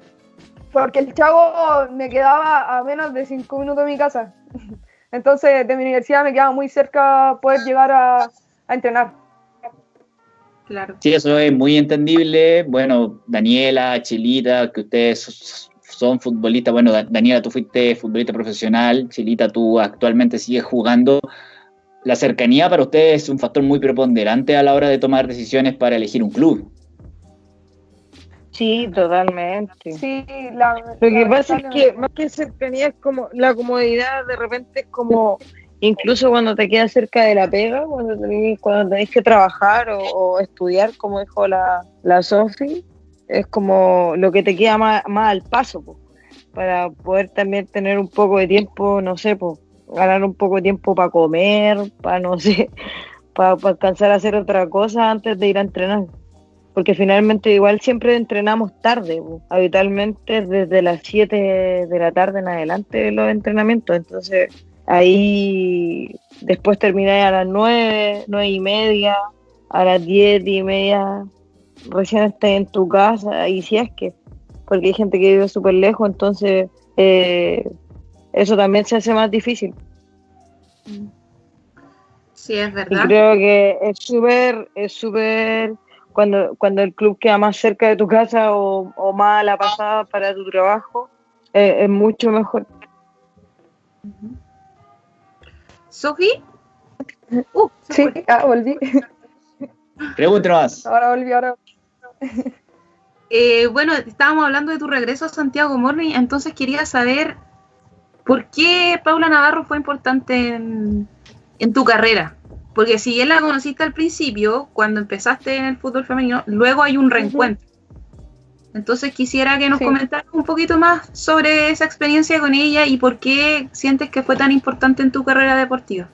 Speaker 4: porque el chavo me quedaba a menos de cinco minutos de mi casa. Entonces, de mi universidad me quedaba muy cerca poder llegar a, entrenar.
Speaker 3: Claro.
Speaker 1: Sí, eso es muy entendible. Bueno, Daniela, Chilita, que ustedes son futbolistas. Bueno, Daniela, tú fuiste futbolista profesional. Chilita, tú actualmente sigues jugando. La cercanía para ustedes es un factor muy preponderante a la hora de tomar decisiones para elegir un club.
Speaker 2: Sí, totalmente.
Speaker 4: Sí, la,
Speaker 2: Lo que pasa es que más que cercanía es como la comodidad, de repente es como, incluso cuando te quedas cerca de la pega, cuando tenés, cuando tenés que trabajar o, estudiar, como dijo la, la Sofi, es como lo que te queda más, más al paso, para poder también tener un poco de tiempo, no sé, ganar un poco de tiempo para comer, para, no sé, para, para alcanzar a hacer otra cosa antes de ir a entrenar porque finalmente igual siempre entrenamos tarde, habitualmente desde las 7 de la tarde en adelante los entrenamientos, entonces ahí después termináis a las 9, 9 y media, a las 10 y media, recién estás en tu casa, y si es que, porque hay gente que vive súper lejos, entonces eh, eso también se hace más difícil.
Speaker 3: Sí, es verdad.
Speaker 2: Y creo que es súper, es súper cuando, cuando el club queda más cerca de tu casa o, más a la pasada para tu trabajo, eh, es mucho mejor.
Speaker 3: ¿Sofi?
Speaker 4: Uh, sí, ah, volví.
Speaker 1: Pregúntanos más.
Speaker 4: Ahora volví, ahora.
Speaker 3: Eh, bueno, estábamos hablando de tu regreso a Santiago Morning, entonces quería saber por qué Paula Navarro fue importante en, en tu carrera. Porque si él la conociste al principio, cuando empezaste en el fútbol femenino, luego hay un reencuentro. Entonces quisiera que nos comentaras un poquito más sobre esa experiencia con ella y por qué sientes que fue tan importante en tu carrera deportiva.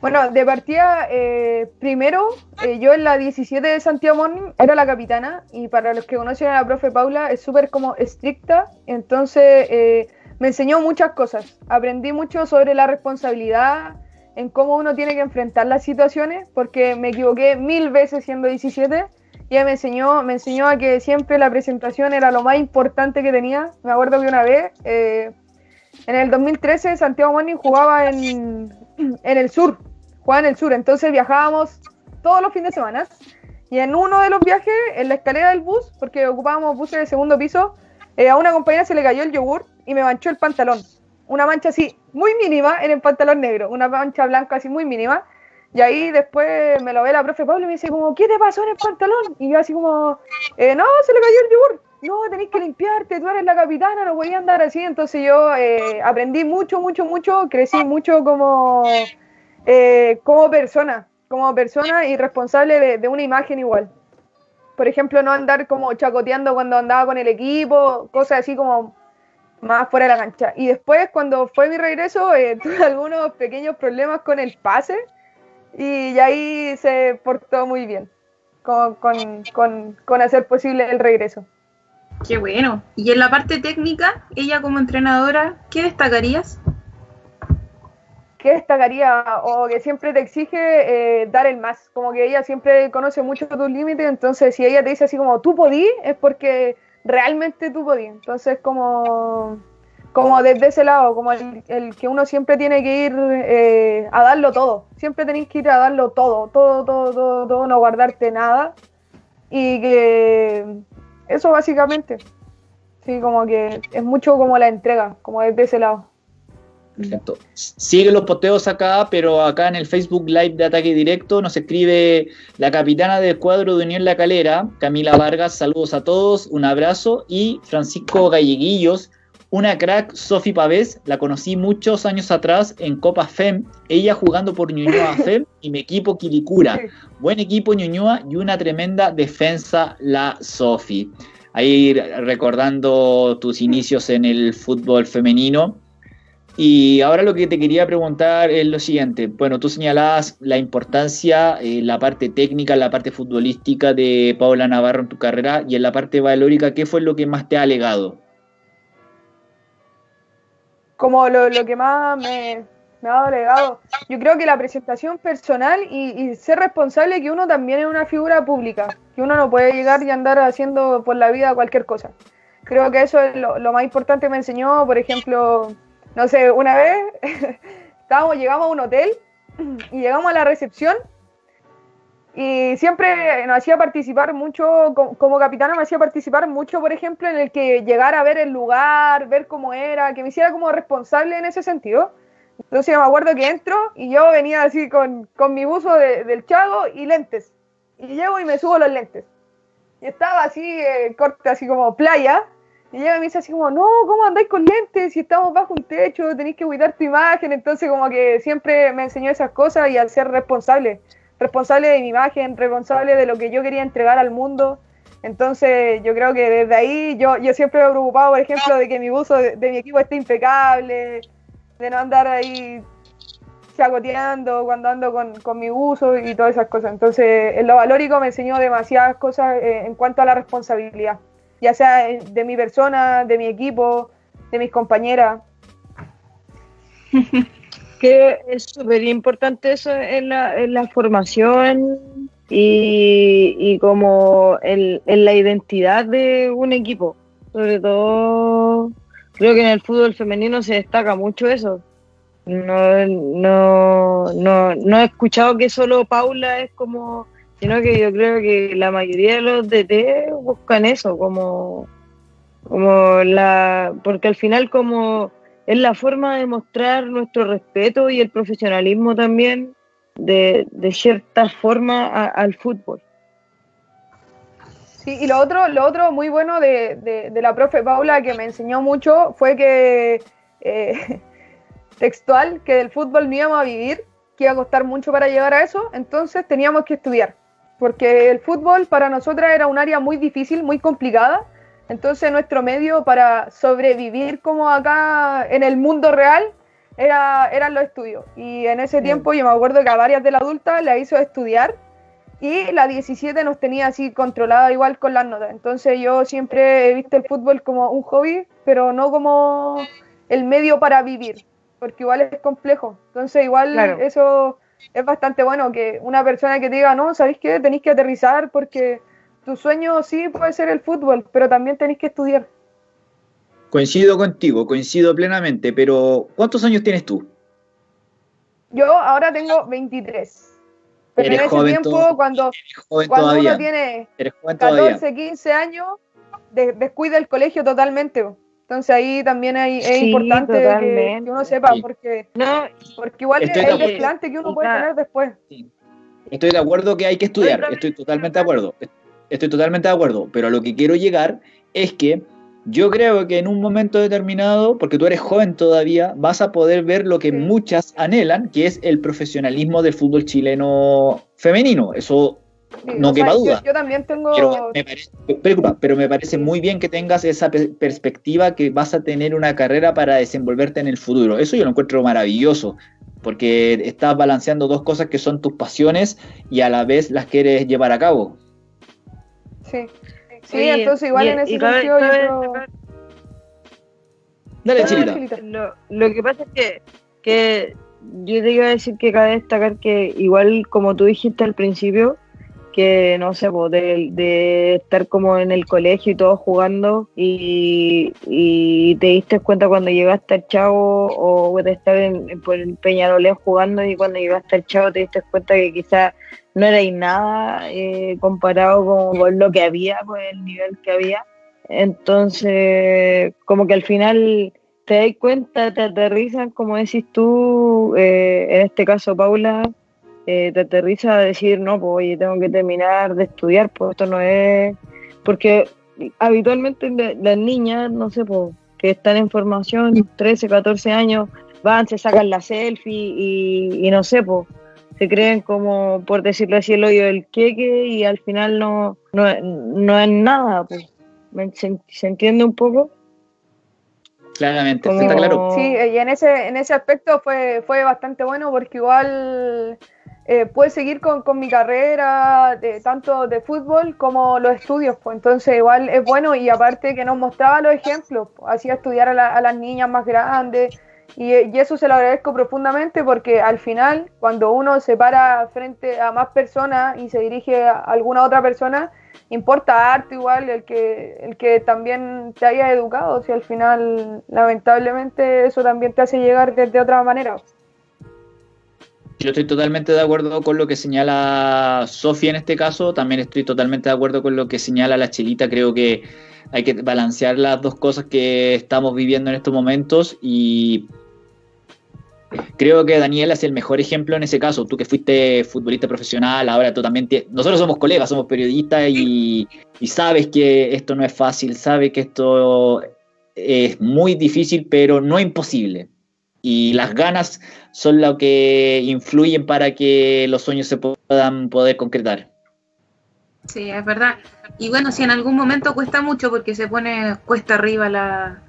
Speaker 4: Bueno, de partida, eh, primero, eh, yo en la 17 de Santiago Morning era la capitana y para los que conocen a la profe Paula es súper como estricta, entonces eh, me enseñó muchas cosas. Aprendí mucho sobre la responsabilidad, en cómo uno tiene que enfrentar las situaciones, porque me equivoqué mil veces siendo 17 y ella me enseñó, me enseñó a que siempre la presentación era lo más importante que tenía. Me acuerdo que una vez, eh, en el 2013, Santiago Morning jugaba en, en el sur, jugaba en el sur, entonces viajábamos todos los fines de semana. Y en uno de los viajes, en la escalera del bus, porque ocupábamos buses de segundo piso, eh, a una compañera se le cayó el yogur y me manchó el pantalón una mancha así muy mínima en el pantalón negro, una mancha blanca así muy mínima. Y ahí después me lo ve la profe Pablo y me dice como, ¿qué te pasó en el pantalón? Y yo así como, eh, no, se le cayó el yogur. No, tenéis que limpiarte, tú eres la capitana, no podía andar así. Entonces yo eh, aprendí mucho, mucho, mucho, crecí mucho como, eh, como persona, como persona y responsable de, de una imagen igual. Por ejemplo, no andar como chacoteando cuando andaba con el equipo, cosas así como más fuera de la cancha. Y después, cuando fue mi regreso, eh, tuve algunos pequeños problemas con el pase y ahí se portó muy bien con, con, con, hacer posible el regreso.
Speaker 3: Qué bueno. Y en la parte técnica, ella como entrenadora, ¿qué destacarías?
Speaker 4: ¿Qué destacaría? O que siempre te exige eh, dar el más. Como que ella siempre conoce mucho tus límites, entonces si ella te dice así como tú podí, es porque realmente tú podías. Entonces, como, como desde ese lado, como el, que uno siempre tiene que ir eh, a darlo todo. Siempre tenéis que ir a darlo todo, todo, todo, todo, todo, no guardarte nada. Y que eso básicamente. Sí, como que es mucho como la entrega, como desde ese lado.
Speaker 1: Perfecto. Sigue los posteos acá, pero acá en el Facebook Live de Ataque Directo nos escribe la capitana del cuadro de Unión La Calera, Camila Vargas, saludos a todos, un abrazo, y Francisco Galleguillos, una crack, Sofi Pavés, la conocí muchos años atrás en Copa FEM, ella jugando por Ñuñoa FEM y mi equipo Quilicura. Buen equipo Ñuñoa y una tremenda defensa la Sofi. Ahí recordando tus inicios en el fútbol femenino y ahora lo que te quería preguntar es lo siguiente. Bueno, tú señalabas la importancia, eh, la parte técnica, la parte futbolística de Paula Navarro en tu carrera y en la parte valórica, ¿qué fue lo que más te ha legado?
Speaker 4: Como lo, que más me, ha dado legado, yo creo que la presentación personal y, ser responsable que uno también es una figura pública, que uno no puede llegar y andar haciendo por la vida cualquier cosa. Creo que eso es lo, lo más importante que me enseñó, por ejemplo, no sé, una vez estábamos, llegamos a un hotel y llegamos a la recepción Y siempre nos hacía participar mucho, como, capitana me hacía participar mucho, por ejemplo, en el que llegara a ver el lugar, ver cómo era, que me hiciera como responsable en ese sentido. Entonces me acuerdo que entro y yo venía así con, con mi buzo del chago y lentes. Y llego y me subo los lentes. Y estaba así, eh, corte, así como playa. Y ella me dice así como, no, ¿cómo andáis con lentes? Si estamos bajo un techo, tenéis que cuidar tu imagen. Entonces como que siempre me enseñó esas cosas y al ser responsable, responsable de mi imagen, responsable de lo que yo quería entregar al mundo. Entonces yo creo que desde ahí yo, yo siempre me he preocupado, por ejemplo, de que mi buzo de, mi equipo esté impecable, de no andar ahí chacoteando cuando ando con, con, mi uso y todas esas cosas. Entonces, en lo valórico me enseñó demasiadas cosas eh, en cuanto a la responsabilidad, ya sea de mi persona, de mi equipo, de mis compañeras.
Speaker 2: que es súper importante eso en la, en la formación y, y como en, en la identidad de un equipo. Sobre todo, creo que en el fútbol femenino se destaca mucho eso no, no, no, no he escuchado que solo Paula es como, sino que yo creo que la mayoría de los DT buscan eso, como, como la, porque al final como es la forma de mostrar nuestro respeto y el profesionalismo también de, de cierta forma al fútbol.
Speaker 4: Sí, y lo otro, lo otro muy bueno de, de, la profe Paula que me enseñó mucho fue que eh, textual que del fútbol no íbamos a vivir, que iba a costar mucho para llegar a eso, entonces teníamos que estudiar, porque el fútbol para nosotras era un área muy difícil, muy complicada, entonces nuestro medio para sobrevivir como acá en el mundo real era, eran los estudios. Y en ese tiempo yo me acuerdo que a varias de la adulta la hizo estudiar y la 17 nos tenía así controlada igual con las notas. Entonces yo siempre he visto el fútbol como un hobby, pero no como el medio para vivir porque igual es complejo. Entonces, igual eso es bastante bueno que una persona que te diga, no, ¿sabéis qué? Tenéis que aterrizar porque tu sueño sí puede ser el fútbol, pero también tenéis que estudiar.
Speaker 1: Coincido contigo, coincido plenamente, pero ¿cuántos años tienes tú?
Speaker 4: Yo ahora tengo 23. Pero en ese tiempo, cuando, cuando uno tiene 14, 15 años, descuida el colegio totalmente. Entonces ahí también es importante que, uno sepa, porque, no, porque igual es el desplante que uno puede tener después.
Speaker 1: Estoy de acuerdo que hay que estudiar, estoy totalmente de acuerdo, estoy totalmente de acuerdo, pero a lo que quiero llegar es que yo creo que en un momento determinado, porque tú eres joven todavía, vas a poder ver lo que muchas anhelan, que es el profesionalismo del fútbol chileno femenino. Eso no quepa duda.
Speaker 4: Yo, también tengo.
Speaker 1: Pero me, parece, muy bien que tengas esa perspectiva que vas a tener una carrera para desenvolverte en el futuro. Eso yo lo encuentro maravilloso, porque estás balanceando dos cosas que son tus pasiones y a la vez las quieres llevar a cabo.
Speaker 4: Sí, sí, entonces igual en ese sentido yo
Speaker 1: Dale, Chilita.
Speaker 2: Lo, lo, que pasa es que, que yo te iba a decir que cabe destacar que igual como tú dijiste al principio, que no sé, de, estar como en el colegio y todo jugando y, te diste cuenta cuando llegaste al chavo o de estar en, en, Peñarolén jugando y cuando llegaste al chavo te diste cuenta que quizás no era nada eh, comparado con, lo que había, con el nivel que había. Entonces, como que al final te das cuenta, te aterrizan, como decís tú, eh, en este caso Paula, eh, te aterriza a decir, no, pues oye, tengo que terminar de estudiar, pues esto no es... Porque habitualmente las niñas, no sé, pues, que están en formación, 13, 14 años, van, se sacan la selfie y, no sé, pues, se creen como, por decirlo así, el hoyo del queque y al final no, no, es nada, pues. ¿Se, entiende un poco?
Speaker 1: Claramente, está claro.
Speaker 4: Sí, y en ese, en ese aspecto fue, fue bastante bueno porque igual eh, seguir con, con, mi carrera, de, tanto de fútbol como los estudios. Pues. Entonces, igual es bueno y aparte que nos mostraba los ejemplos, pues, hacía estudiar a, las niñas más grandes y, y, eso se lo agradezco profundamente porque al final, cuando uno se para frente a más personas y se dirige a alguna otra persona, importa arte igual el que, el que también te haya educado, si al final, lamentablemente, eso también te hace llegar de, de otra manera.
Speaker 1: Yo estoy totalmente de acuerdo con lo que señala Sofía en este caso, también estoy totalmente de acuerdo con lo que señala la Chelita, creo que hay que balancear las dos cosas que estamos viviendo en estos momentos y creo que Daniel es el mejor ejemplo en ese caso. Tú que fuiste futbolista profesional, ahora tú también. Nosotros somos colegas, somos periodistas y, y, sabes que esto no es fácil, sabes que esto es muy difícil, pero no imposible. Y las ganas son lo que influyen para que los sueños se puedan poder concretar.
Speaker 3: Sí, es verdad. Y bueno, si en algún momento cuesta mucho porque se pone cuesta arriba la...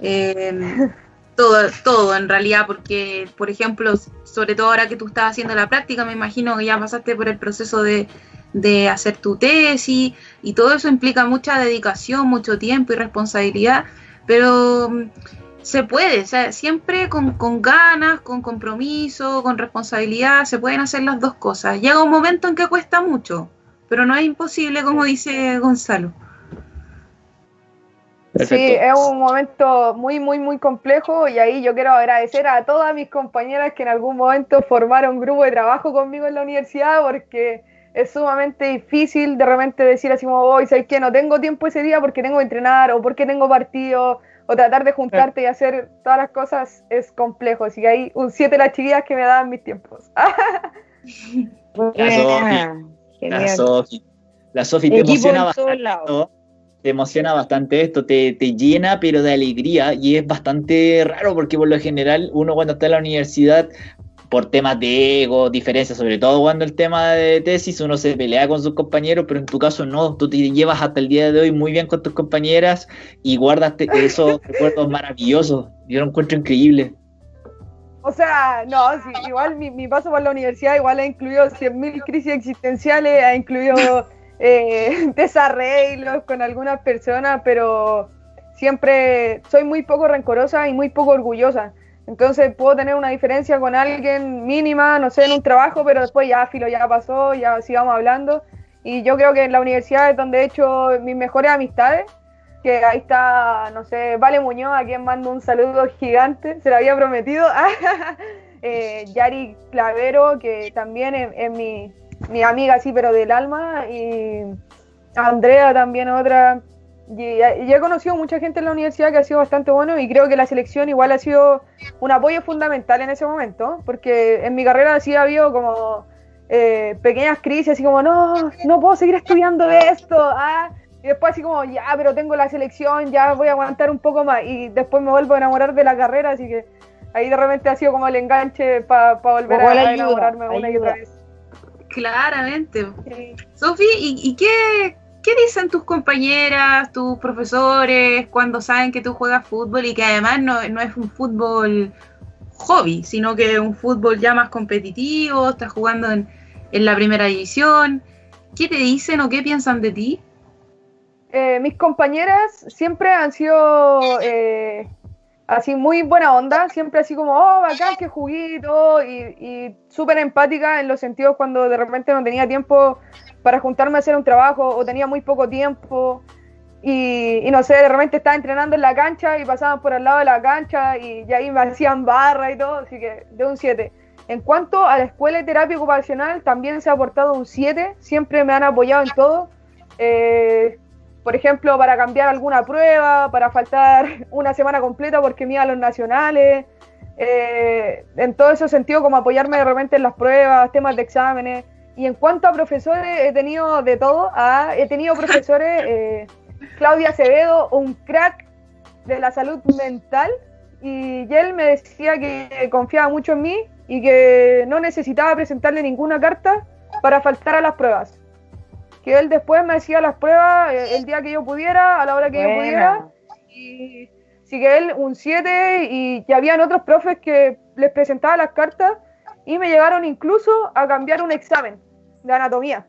Speaker 3: Eh, todo, todo en realidad, porque, por ejemplo, sobre todo ahora que tú estás haciendo la práctica, me imagino que ya pasaste por el proceso de, de hacer tu tesis y todo eso implica mucha dedicación, mucho tiempo y responsabilidad, pero se puede, o sea, siempre con, con, ganas, con compromiso, con responsabilidad, se pueden hacer las dos cosas. Llega un momento en que cuesta mucho, pero no es imposible, como dice Gonzalo.
Speaker 4: Sí, es un momento muy, muy, muy complejo y ahí yo quiero agradecer a todas mis compañeras que en algún momento formaron un grupo de trabajo conmigo en la universidad porque es sumamente difícil de repente decir así como, hoy ¿sabes que No tengo tiempo ese día porque tengo que entrenar o porque tengo partido o tratar de juntarte y hacer todas las cosas es complejo. Así que hay un 7 las chiquillas que me daban mis tiempos.
Speaker 1: la Sofi. La Sofi. Te emociona bastante te emociona bastante esto, te, te, llena pero de alegría. Y es bastante raro porque por lo general uno cuando está en la universidad por temas de ego, diferencias, sobre todo cuando el tema de tesis uno se pelea con sus compañeros, pero en tu caso no, tú te llevas hasta el día de hoy muy bien con tus compañeras y guardas esos recuerdos maravillosos, yo lo encuentro increíble.
Speaker 4: O sea, no, igual mi, mi, paso por la universidad igual ha incluido 100.000 crisis existenciales, ha incluido eh, desarreglos con algunas personas, pero siempre soy muy poco rencorosa y muy poco orgullosa. Entonces puedo tener una diferencia con alguien mínima, no sé, en un trabajo, pero después ya filo, ya pasó, ya sigamos hablando. Y yo creo que en la universidad es donde he hecho mis mejores amistades, que ahí está, no sé, Vale Muñoz, a quien mando un saludo gigante, se lo había prometido. eh, Yari Clavero, que también es mi, mi amiga sí, pero del alma, y Andrea también otra. Y, y, he conocido mucha gente en la universidad que ha sido bastante bueno y creo que la selección igual ha sido un apoyo fundamental en ese momento, porque en mi carrera sí ha habido como eh, pequeñas crisis, así como, no, no puedo seguir estudiando de esto, ah, y después así como, ya, pero tengo la selección, ya voy a aguantar un poco más, y después me vuelvo a enamorar de la carrera, así que ahí de repente ha sido como el enganche para volver a, a, enamorarme una y otra vez.
Speaker 3: Claramente. Sofi, ¿y, qué, dicen tus compañeras, tus profesores cuando saben que tú juegas fútbol y que además no, es un fútbol hobby, sino que es un fútbol ya más competitivo, estás jugando en, la primera división? ¿Qué te dicen o qué piensan de ti?
Speaker 4: Eh, mis compañeras siempre han sido eh, así muy buena onda, siempre así como, oh, bacán, qué juguito, y, y súper empática en los sentidos cuando de repente no tenía tiempo para juntarme a hacer un trabajo o tenía muy poco tiempo. Y, y, no sé, de repente estaba entrenando en la cancha y pasaban por al lado de la cancha y, y ahí me hacían barra y todo, así que de un 7. En cuanto a la escuela de terapia ocupacional, también se ha aportado un 7, siempre me han apoyado en todo. Eh, por ejemplo, para cambiar alguna prueba, para faltar una semana completa porque me iba a los nacionales, eh, en todo ese sentido, como apoyarme de repente en las pruebas, temas de exámenes. Y en cuanto a profesores, he tenido de todo. Ah, he tenido profesores, eh, Claudia Acevedo, un crack de la salud mental, y él me decía que confiaba mucho en mí y que no necesitaba presentarle ninguna carta para faltar a las pruebas que él después me hacía las pruebas eh, el día que yo pudiera, a la hora que yo pudiera. Y sí que él un 7 y ya habían otros profes que les presentaba las cartas y me llegaron incluso a cambiar un examen de anatomía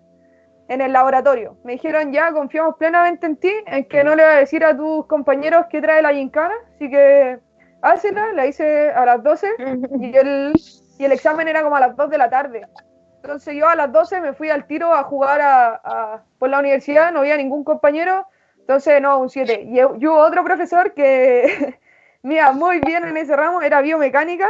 Speaker 4: en el laboratorio. Me dijeron ya, confiamos plenamente en ti, en que no le vas a decir a tus compañeros que trae la gincana, así que hácela, la hice a las 12 y el, y el examen era como a las 2 de la tarde. Entonces yo a las 12 me fui al tiro a jugar a, por la universidad, no había ningún compañero, entonces no, un 7. Y yo hubo otro profesor que, mira, muy bien en ese ramo, era biomecánica,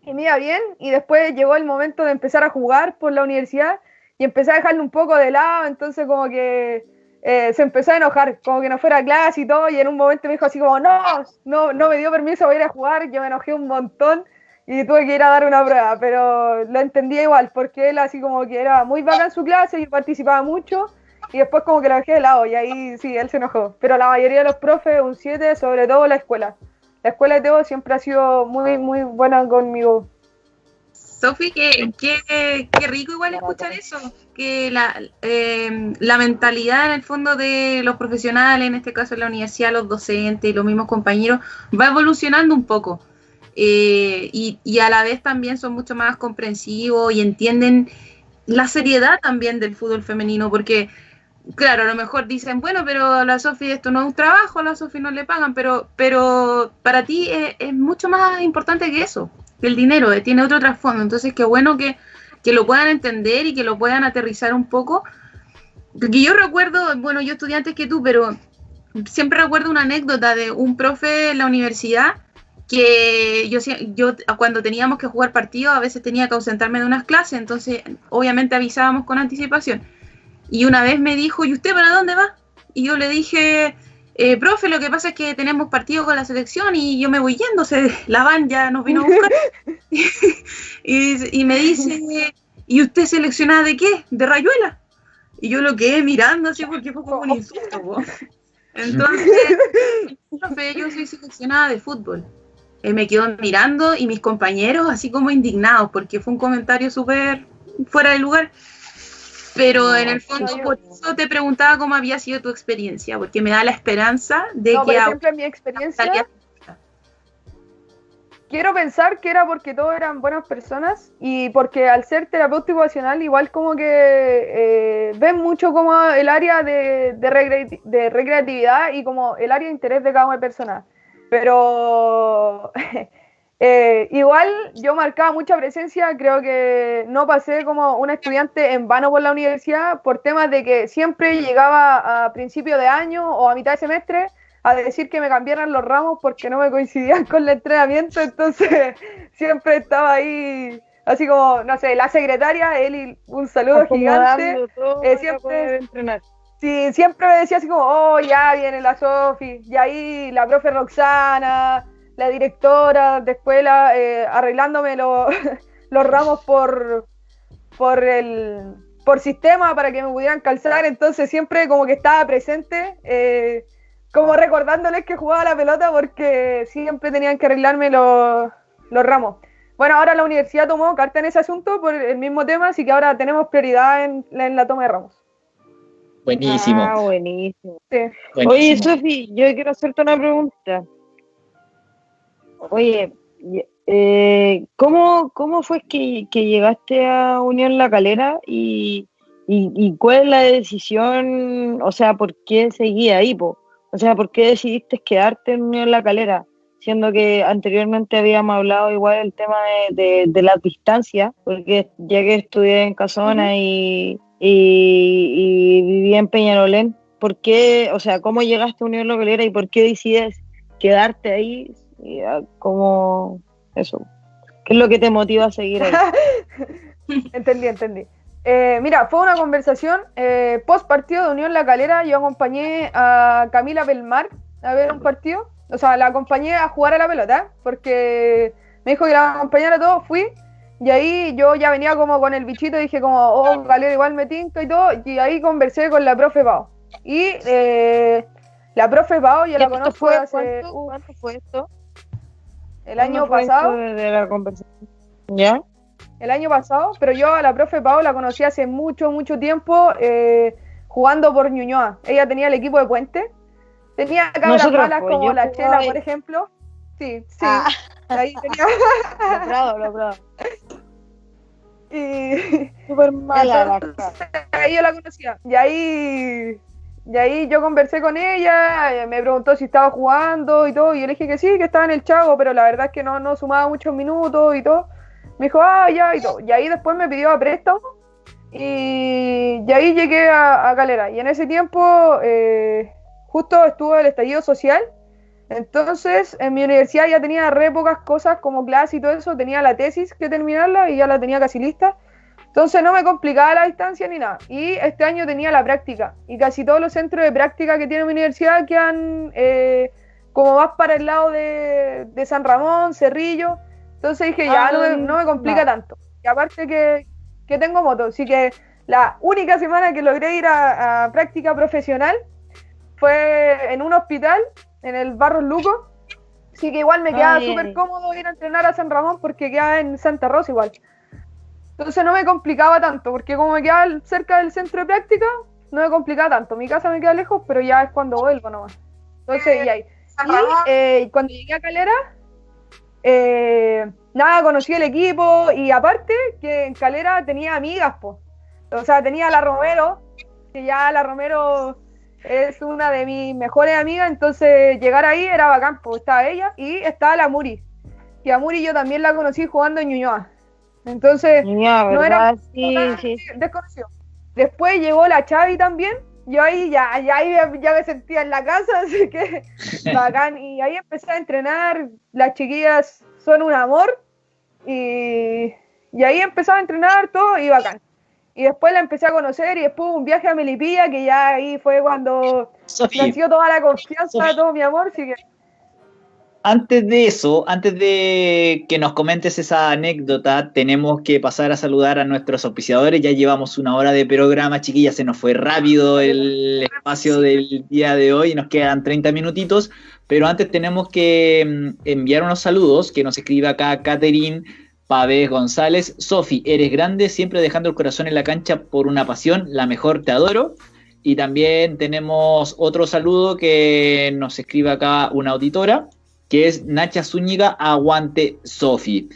Speaker 4: y me iba bien, y después llegó el momento de empezar a jugar por la universidad y empecé a dejarlo un poco de lado, entonces como que eh, se empezó a enojar, como que no fuera a clase y todo, y en un momento me dijo así como, no, no, no me dio permiso para ir a jugar, yo me enojé un montón y tuve que ir a dar una prueba, pero lo entendía igual, porque él así como que era muy bacán en su clase y participaba mucho, y después como que lo dejé de lado, y ahí sí, él se enojó, pero la mayoría de los profes, un 7, sobre todo la escuela. La escuela de Teo siempre ha sido muy, muy buena conmigo.
Speaker 3: Sofi, qué, qué, qué, rico igual escuchar eso, que la, eh, la mentalidad en el fondo de los profesionales, en este caso en la universidad, los docentes y los mismos compañeros, va evolucionando un poco. Eh, y, y, a la vez también son mucho más comprensivos y entienden la seriedad también del fútbol femenino, porque claro, a lo mejor dicen, bueno, pero la Sofi esto no es un trabajo, a la Sofi no le pagan, pero, pero para ti es mucho más importante que eso, que el dinero, eh, tiene otro trasfondo. Entonces, qué bueno que, que, lo puedan entender y que lo puedan aterrizar un poco. Porque yo recuerdo, bueno, yo estudié antes que tú, pero siempre recuerdo una anécdota de un profe en la universidad que yo, yo cuando teníamos que jugar partidos a veces tenía que ausentarme de unas clases, entonces obviamente avisábamos con anticipación y una vez me dijo, ¿y usted para dónde va? Y yo le dije, eh, profe, lo que pasa es que tenemos partido con la selección y yo me voy yendo, se, la van ya nos vino a buscar. y, y, me dice, ¿y usted seleccionada de qué? ¿De Rayuela? Y yo lo quedé mirando así porque fue como un insulto. ¿no? Entonces, profe, yo soy seleccionada de fútbol. Eh, me quedó mirando y mis compañeros así como indignados porque fue un comentario súper fuera de lugar. Pero no, en el fondo, no, por eso te preguntaba cómo había sido tu experiencia, porque me da la esperanza de
Speaker 4: no,
Speaker 3: que.
Speaker 4: Por ejemplo, en mi experiencia. Quiero pensar que era porque todos eran buenas personas y porque al ser terapeuta ocupacional, igual como que eh, ven mucho como el área de, de, recre de, recreatividad y como el área de interés de cada una persona. Pero Eh, igual yo marcaba mucha presencia, creo que no pasé como un estudiante en vano por la universidad por temas de que siempre llegaba a principio de año o a mitad de semestre a decir que me cambiaran los ramos porque no me coincidían con el entrenamiento, entonces siempre estaba ahí, así como, no sé, la secretaria, Eli, un saludo gigante, eh, siempre, sí, siempre me decía así como, oh, ya viene la Sofi, y ahí la profe Roxana, la directora de escuela eh, arreglándome lo, los ramos por, por, el, por sistema para que me pudieran calzar, entonces siempre como que estaba presente, eh, como recordándoles que jugaba la pelota porque siempre tenían que arreglarme los, los ramos. Bueno, ahora la universidad tomó carta en ese asunto por el mismo tema, así que ahora tenemos prioridad en, en la toma de ramos.
Speaker 1: Buenísimo.
Speaker 2: Ah, buenísimo.
Speaker 4: Sí.
Speaker 2: buenísimo. Oye, Sofi, yo quiero hacerte una pregunta. Oye, eh, ¿cómo, ¿cómo fue que, que, llegaste a Unión La Calera y, y, y, cuál es la decisión, o sea, por qué seguí ahí? Po? O sea, ¿por qué decidiste quedarte en Unión La Calera? Siendo que anteriormente habíamos hablado igual del tema de, de, de la distancia, porque ya que estudié en Casona uh -huh. y, y, y, viví en Peñarolén, ¿por qué, o sea, cómo llegaste a Unión La Calera y por qué decides quedarte ahí y como eso. ¿Qué es lo que te motiva a seguir ahí?
Speaker 4: entendí, entendí. Eh, mira, fue una conversación eh, post partido de Unión La Calera. Yo acompañé a Camila Belmar a ver un partido. O sea, la acompañé a jugar a la pelota porque me dijo que la acompañara todo. Fui y ahí yo ya venía como con el bichito. Dije, como, oh, Calera igual me tinto y todo. Y ahí conversé con la profe Pau. Y eh, la profe Pau, yo la conozco
Speaker 2: fue,
Speaker 4: hace.
Speaker 2: ¿cuánto, ¿Cuánto fue esto?
Speaker 4: El año pasado.
Speaker 2: De la conversación? ¿Ya?
Speaker 4: El año pasado, pero yo a la profe Pau la conocí hace mucho, mucho tiempo eh, jugando por Ñuñoa. Ella tenía el equipo de Puente. Tenía cabras malas
Speaker 2: pues,
Speaker 4: como la Chela, por ejemplo. Sí, sí.
Speaker 2: Ah.
Speaker 4: Ahí tenía.
Speaker 2: logrado, logrado.
Speaker 4: Y.
Speaker 2: Súper mala
Speaker 4: Entonces, Ahí yo la conocía. Y ahí y ahí yo conversé con ella, me preguntó si estaba jugando y todo, y yo le dije que sí, que estaba en el chavo, pero la verdad es que no, no sumaba muchos minutos y todo. Me dijo, ah, ya, y todo. Y ahí después me pidió a préstamo, y, y ahí llegué a, a, Calera. Y en ese tiempo, eh, justo estuvo el estallido social, Entonces, en mi universidad ya tenía re pocas cosas como clase y todo eso, tenía la tesis que terminarla y ya la tenía casi lista. Entonces no me complicaba la distancia ni nada. Y este año tenía la práctica. Y casi todos los centros de práctica que tiene mi universidad quedan eh, como más para el lado de, San Ramón, Cerrillo. Entonces dije, ya, no, me, no me complica tanto. Y aparte que, que, tengo moto. Así que la única semana que logré ir a práctica profesional fue en un hospital en el Barros Luco. Así que igual me quedaba súper cómodo ir a entrenar a San Ramón porque quedaba en Santa Rosa igual. Entonces no me complicaba tanto, porque como me quedaba cerca del centro de práctica, no me complicaba tanto. Mi casa me queda lejos, pero ya es cuando vuelvo nomás. Entonces, y ahí. Y eh, cuando llegué a Calera, eh, nada, conocí el equipo y aparte que en Calera tenía amigas, pues. O sea, tenía a la Romero, que ya la Romero es una de mis mejores amigas, entonces llegar ahí era bacán, pues estaba ella y estaba la Muri. Y a Muri yo también la conocí jugando en Ñuñoa. Entonces, no era desconocido. Después llegó la Chavi también. Yo ahí ya, ya, ya me sentía en la casa, así que bacán. Y ahí empecé a entrenar. Las chiquillas son un amor. Y, y ahí empecé a entrenar todo y bacán. Y después la empecé a conocer y después un viaje a Melipilla, que ya ahí fue cuando nació toda la confianza, todo mi amor. Así que...
Speaker 1: Antes de eso, antes de que nos comentes esa anécdota, tenemos que pasar a saludar a nuestros auspiciadores. Ya llevamos una hora de programa, chiquillas, se nos fue rápido el espacio del día de hoy, nos quedan 30 minutitos, pero antes tenemos que mm, enviar unos saludos que nos escribe acá Catherine Pavés González, Sofi, eres grande, siempre dejando el corazón en la cancha por una pasión, la mejor, te adoro. Y también tenemos otro saludo que nos escribe acá una auditora, que es Nacha Zúñiga, aguante Sofi.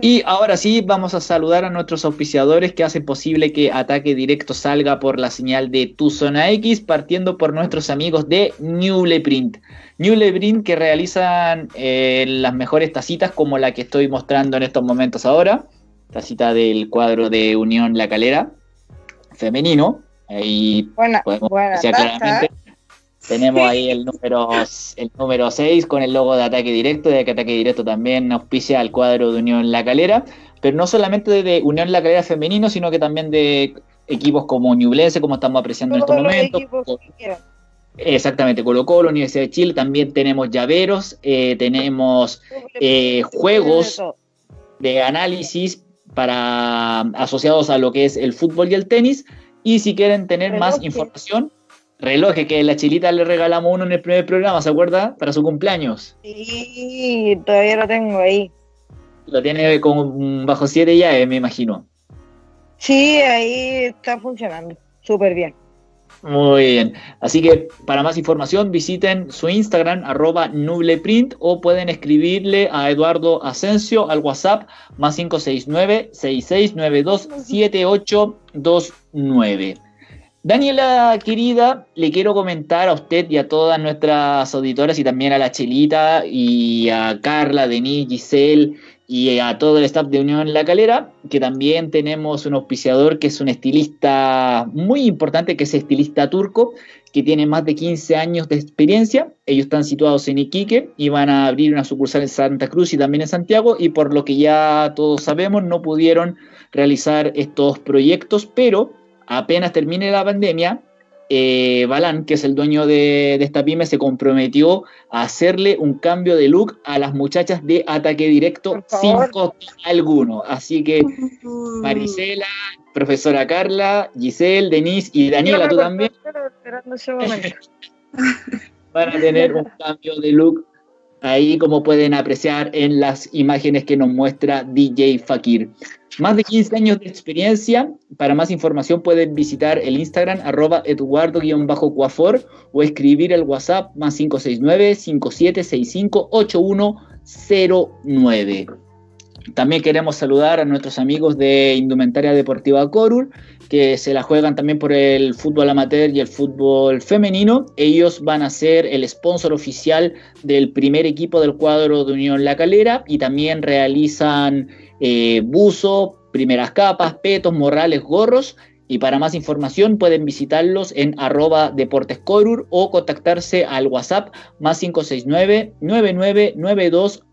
Speaker 1: Y ahora sí, vamos a saludar a nuestros auspiciadores que hacen posible que Ataque Directo salga por la señal de Tu Zona X, partiendo por nuestros amigos de Newleprint. Newleprint que realizan eh, las mejores tacitas como la que estoy mostrando en estos momentos ahora. Tacita del cuadro de Unión La Calera, femenino. Ahí
Speaker 2: buena, podemos buena claramente.
Speaker 1: Tenemos ahí el número el número 6 con el logo de ataque directo, de que ataque directo también auspicia al cuadro de Unión La Calera, pero no solamente de Unión La Calera femenino, sino que también de equipos como Ñublense, como estamos apreciando en estos momentos. Exactamente, Colo Colo, Universidad de Chile, también tenemos llaveros, eh, tenemos eh, juegos de análisis para asociados a lo que es el fútbol y el tenis. Y si quieren tener más información, relojes que la chilita le regalamos uno en el primer programa, ¿se acuerda? Para su cumpleaños.
Speaker 2: Sí, todavía lo tengo ahí.
Speaker 1: Lo tiene con bajo 7 ya, me imagino.
Speaker 2: Sí, ahí está funcionando súper bien.
Speaker 1: Muy bien. Así que para más información visiten su Instagram, arroba nubleprint, o pueden escribirle a Eduardo Asensio al WhatsApp más 569-6692-7829. Daniela, querida, le quiero comentar a usted y a todas nuestras auditoras y también a la Chelita y a Carla, Denise, Giselle y a todo el staff de Unión La Calera, que también tenemos un auspiciador que es un estilista muy importante, que es estilista turco, que tiene más de 15 años de experiencia. Ellos están situados en Iquique y van a abrir una sucursal en Santa Cruz y también en Santiago, y por lo que ya todos sabemos, no pudieron realizar estos proyectos, pero apenas termine la pandemia, eh, Balán, que es el dueño de, esta pyme, se comprometió a hacerle un cambio de look a las muchachas de ataque directo sin costo alguno. Así que Marisela, profesora Carla, Giselle, Denise y Daniela, tú también. van a tener un cambio de look ahí como pueden apreciar en las imágenes que nos muestra DJ Fakir. Más de 15 años de experiencia. Para más información pueden visitar el Instagram arroba eduardo-cuafor o escribir el WhatsApp más 569-5765-8109. También queremos saludar a nuestros amigos de Indumentaria Deportiva Corul, que se la juegan también por el fútbol amateur y el fútbol femenino. Ellos van a ser el sponsor oficial del primer equipo del cuadro de Unión La Calera y también realizan eh, buzo, primeras capas, petos, morrales, gorros Y para más información pueden visitarlos en arroba deportescorur o contactarse al WhatsApp más 569 9992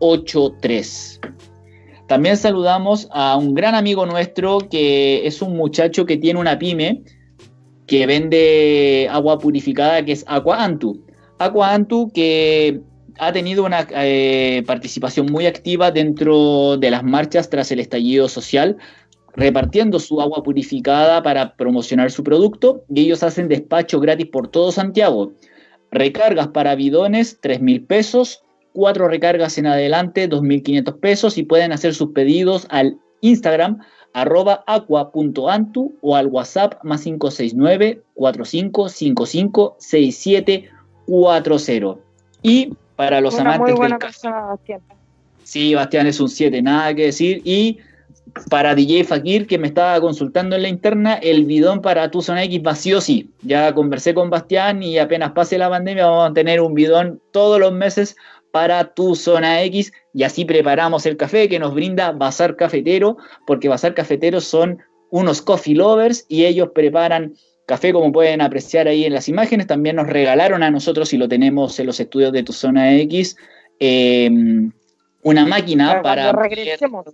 Speaker 1: 79083. También saludamos a un gran amigo nuestro que es un muchacho que tiene una pyme que vende agua purificada que es Aqua Antu. Aqua Antu que ha tenido una eh, participación muy activa dentro de las marchas tras el estallido social, repartiendo su agua purificada para promocionar su producto y ellos hacen despacho gratis por todo Santiago. Recargas para bidones, 3 mil pesos, cuatro recargas en adelante, 2.500 pesos y pueden hacer sus pedidos al Instagram arroba aqua.antu o al WhatsApp más 569 4555 6740. Y para los amantes del café. Bastián. Sí, Bastián es un 7, nada que decir. Y para DJ Fakir, que me estaba consultando en la interna, el bidón para tu zona X vacío sí. Ya conversé con Bastián y apenas pase la pandemia vamos a tener un bidón todos los meses para tu zona X y así preparamos el café que nos brinda Bazar Cafetero, porque Bazar Cafetero son unos coffee lovers y ellos preparan café, como pueden apreciar ahí en las imágenes. También nos regalaron a nosotros, y lo tenemos en los estudios de tu zona X, em, una máquina para... Regresemos.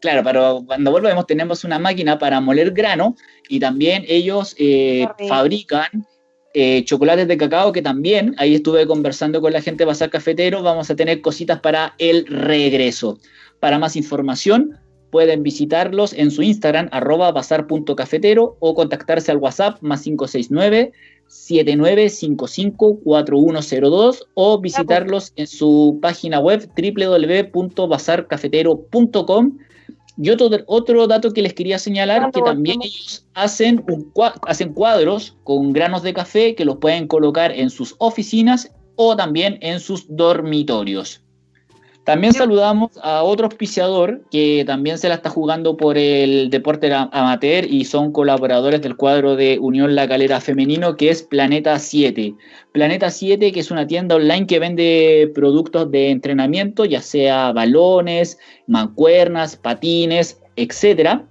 Speaker 1: Claro, pero cuando volvemos tenemos una máquina para moler grano y también ellos eh, fabrican eh, chocolates de cacao que también, ahí estuve conversando con la gente de Bazar Cafetero, vamos a tener cositas para el regreso. Para más información, pueden visitarlos en su Instagram, arroba bazar.cafetero, o contactarse al WhatsApp más 569 79554102 o visitarlos en su página web www.bazarcafetero.com. Y otro, otro dato que les quería señalar, que también ellos hacen, un, hacen cuadros con granos de café que los pueden colocar en sus oficinas o también en sus dormitorios. También saludamos a otro auspiciador que también se la está jugando por el deporte amateur y son colaboradores del cuadro de Unión La Calera Femenino, que es Planeta 7. Planeta 7, que es una tienda online que vende productos de entrenamiento, ya sea balones, mancuernas, patines, etcétera.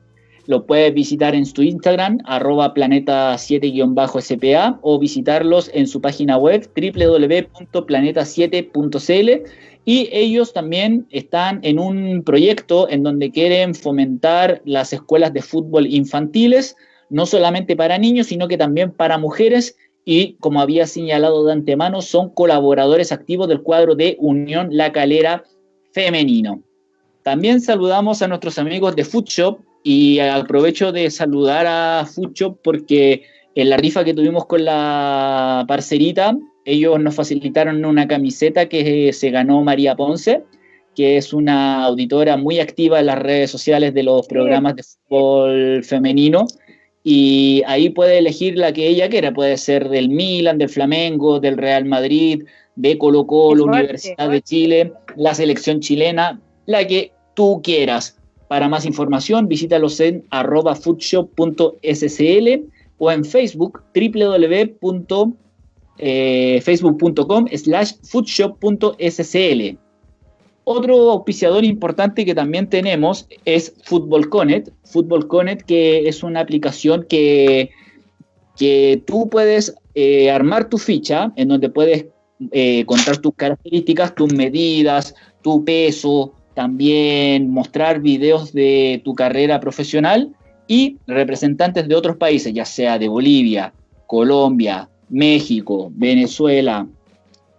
Speaker 1: Lo puedes visitar en su Instagram, arroba planeta7-spa, o visitarlos en su página web www.planeta7.cl y ellos también están en un proyecto en donde quieren fomentar las escuelas de fútbol infantiles, no solamente para niños, sino que también para mujeres. Y como había señalado de antemano, son colaboradores activos del cuadro de Unión La Calera Femenino. También saludamos a nuestros amigos de Food Shop y aprovecho de saludar a Shop porque en la rifa que tuvimos con la parcerita ellos nos facilitaron una camiseta que se ganó María Ponce, que es una auditora muy activa en las redes sociales de los programas de fútbol femenino. Y ahí puede elegir la que ella quiera, puede ser del Milan, del Flamengo, del Real Madrid, de Colo Colo, Universidad de Chile, la selección chilena, la que tú quieras. Para más información, visítalos en arroba o en Facebook www eh, slash foodshop.scl. Otro auspiciador importante que también tenemos es Football Connect. Football Connect que es una aplicación que, que tú puedes eh, armar tu ficha en donde puedes eh, contar tus características, tus medidas, tu peso, también mostrar videos de tu carrera profesional y representantes de otros países, ya sea de Bolivia, Colombia, México, Venezuela,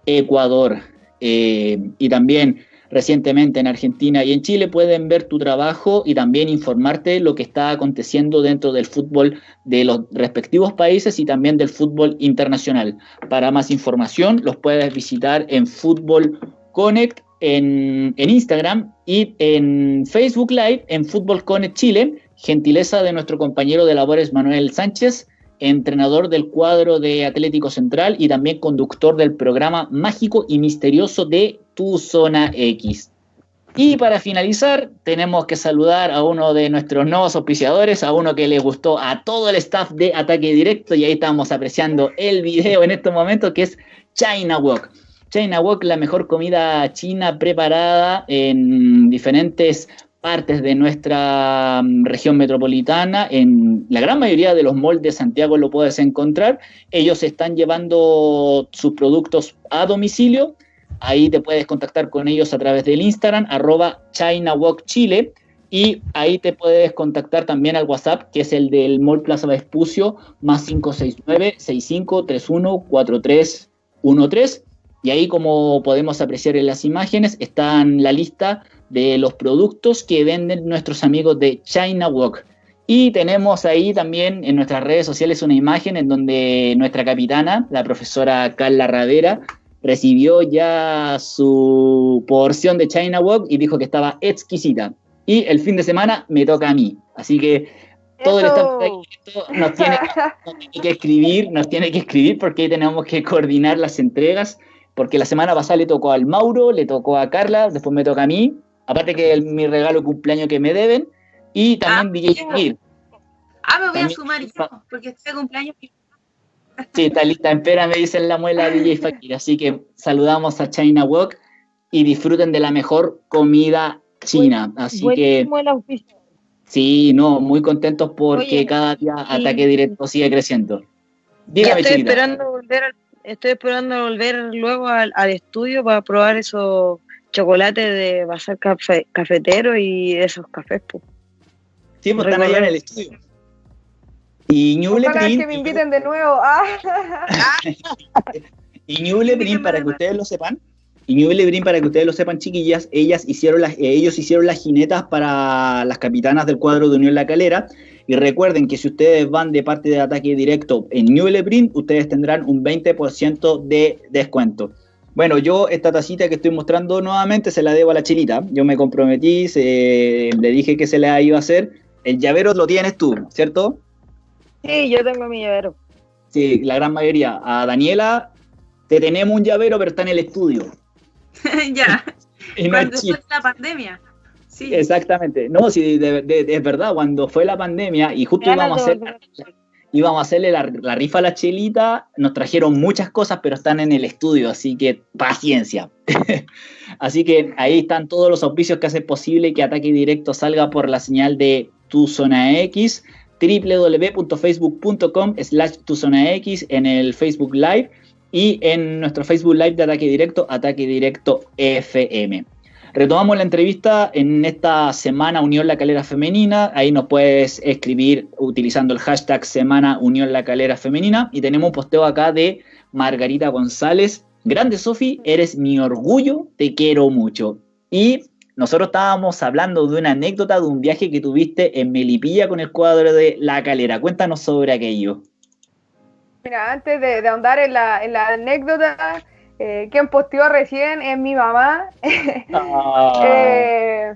Speaker 1: Ecuador eh, y también recientemente en Argentina y en Chile pueden ver tu trabajo y también informarte lo que está aconteciendo dentro del fútbol de los respectivos países y también del fútbol internacional. Para más información los puedes visitar en Fútbol Connect en, Instagram y en Facebook Live en Fútbol Connect Chile, gentileza de nuestro compañero de labores Manuel Sánchez entrenador del cuadro de Atlético Central y también conductor del programa mágico y misterioso de Tu Zona X. Y para finalizar, tenemos que saludar a uno de nuestros nuevos auspiciadores, a uno que le gustó a todo el staff de Ataque Directo, y ahí estamos apreciando el video en estos momentos, que es China Walk. China Walk, la mejor comida china preparada en diferentes partes de nuestra mm, región metropolitana, en la gran mayoría de los malls de Santiago lo puedes encontrar. Ellos están llevando sus productos a domicilio. Ahí te puedes contactar con ellos a través del Instagram, arroba ChinaWalkChile. Y ahí te puedes contactar también al WhatsApp, que es el del Mall Plaza Vespucio, más 569-6531-4313. Y ahí, como podemos apreciar en las imágenes, está la lista de los productos que venden nuestros amigos de China Walk. Y tenemos ahí también en nuestras redes sociales una imagen en donde nuestra capitana, la profesora Carla Radera, recibió ya su porción de China Walk y dijo que estaba exquisita. Y el fin de semana me toca a mí. Así que todo el staff nos tiene, nos tiene que escribir, nos tiene que escribir porque tenemos que coordinar las entregas porque la semana pasada le tocó al Mauro, le tocó a Carla, después me toca a mí, aparte que mi regalo cumpleaños que me deben, y también
Speaker 3: ah,
Speaker 1: DJ Fakir.
Speaker 3: Ah, me voy a sumar yo, porque este cumpleaños.
Speaker 1: Sí, está lista, espera, me dicen la muela DJ Fakir, así que saludamos a China Walk y disfruten de la mejor comida china, así que... Sí, no, muy contentos porque cada día Ataque Directo sigue creciendo.
Speaker 2: Dígame, estoy esperando volver al estoy esperando volver luego al, estudio para probar esos chocolates de bazar cafetero y esos cafés. Pues.
Speaker 1: Sí, pues están allá en el estudio. Y Ñuble
Speaker 4: Print. que me inviten de nuevo. Ah.
Speaker 1: y Ñuble Print, para que ustedes lo sepan. Y Ñuble Print, para que ustedes lo sepan, chiquillas, ellas hicieron las, ellos hicieron las jinetas para las capitanas del cuadro de Unión La Calera y recuerden que si ustedes van de parte de ataque directo en Newell Print, ustedes tendrán un 20% de descuento. Bueno, yo esta tacita que estoy mostrando nuevamente se la debo a la chilita. Yo me comprometí, le dije que se la iba a hacer. El llavero lo tienes tú, ¿cierto?
Speaker 2: Sí, yo tengo mi llavero.
Speaker 1: Sí, la gran mayoría. A Daniela te tenemos un llavero, pero está en el estudio.
Speaker 3: ya. y no es la pandemia.
Speaker 1: Exactamente. No, sí, es verdad, cuando fue la pandemia y justo íbamos a hacer íbamos a hacerle la, rifa a la chelita, nos trajeron muchas cosas, pero están en el estudio, así que paciencia. así que ahí están todos los auspicios que hacen posible que Ataque Directo salga por la señal de Tu Zona X, www.facebook.com slash Tu Zona X en el Facebook Live y en nuestro Facebook Live de Ataque Directo, Ataque Directo FM. Retomamos la entrevista en esta semana Unión La Calera Femenina. Ahí nos puedes escribir utilizando el hashtag Semana Unión La Calera Femenina. Y tenemos un posteo acá de Margarita González. Grande Sofi, eres mi orgullo, te quiero mucho. Y nosotros estábamos hablando de una anécdota de un viaje que tuviste en Melipilla con el cuadro de La Calera. Cuéntanos sobre aquello.
Speaker 4: Mira, antes de, ahondar en la, en la anécdota, eh, quien posteó recién es mi mamá. Ah. Eh,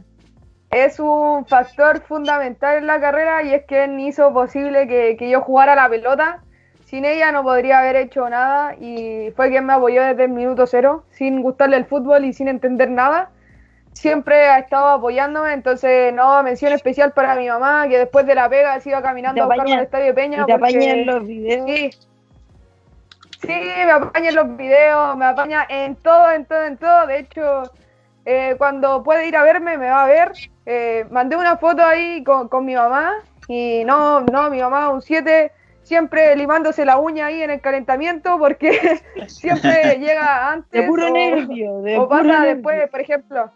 Speaker 4: es un factor fundamental en la carrera y es quien hizo posible que, yo jugara la pelota. Sin ella no podría haber hecho nada y fue quien me apoyó desde el minuto cero, sin gustarle el fútbol y sin entender nada. Siempre ha estado apoyándome, entonces no, mención especial para mi mamá, que después de la pega se iba caminando a buscarme al Estadio Peña.
Speaker 2: te porque, los videos.
Speaker 4: Sí, me apaña en los videos, me apaña en todo, en todo, en todo. De hecho, eh, cuando puede ir a verme, me va a ver. Eh, mandé una foto ahí con, mi mamá y no, no, mi mamá un 7, siempre limándose la uña ahí en el calentamiento porque siempre llega antes.
Speaker 2: De puro nervio,
Speaker 4: o pasa después, por ejemplo.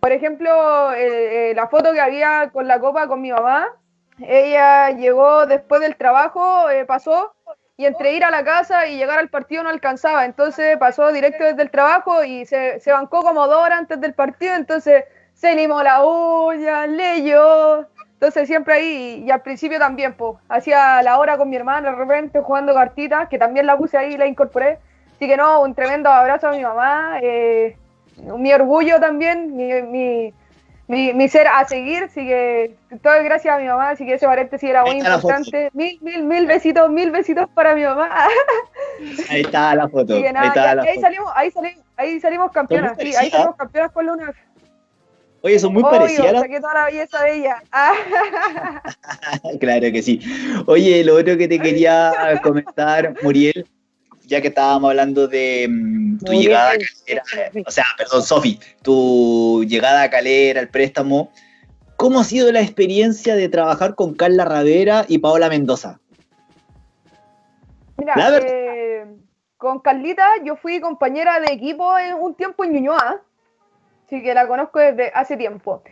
Speaker 4: Por ejemplo, eh, la foto que había con la copa con mi mamá, ella llegó después del trabajo, pasó y entre ir a la casa y llegar al partido no alcanzaba. Entonces pasó directo desde el trabajo y se, se bancó como dos horas antes del partido. Entonces se limó la uña, leyó. Entonces siempre ahí, y al principio también, pues, hacía la hora con mi hermana de repente jugando cartitas, que también la puse ahí y la incorporé. Así que no, un tremendo abrazo a mi mamá, eh, mi orgullo también, mi, mi, mi, ser a seguir, así que todo es gracias a mi mamá, así que ese paréntesis era muy importante. Mil, mil, mil besitos, mil besitos para mi mamá.
Speaker 1: Ahí está la foto. ahí,
Speaker 4: ahí, salimos, ahí, salimos, ahí salimos campeonas, sí, ahí salimos campeonas con la UNAF.
Speaker 1: Oye, son muy parecidas.
Speaker 4: saqué toda la belleza de ella.
Speaker 1: claro que sí. Oye, lo otro que te quería comentar, Muriel, ya que estábamos hablando de mm, tu llegada a Calera, o sea, perdón, Sofi, tu llegada a Calera, el préstamo, ¿cómo ha sido la experiencia de trabajar con Carla Ravera y Paola Mendoza?
Speaker 4: Mira, eh, con Carlita yo fui compañera de equipo en un tiempo en Ñuñoa, así que la conozco desde hace tiempo.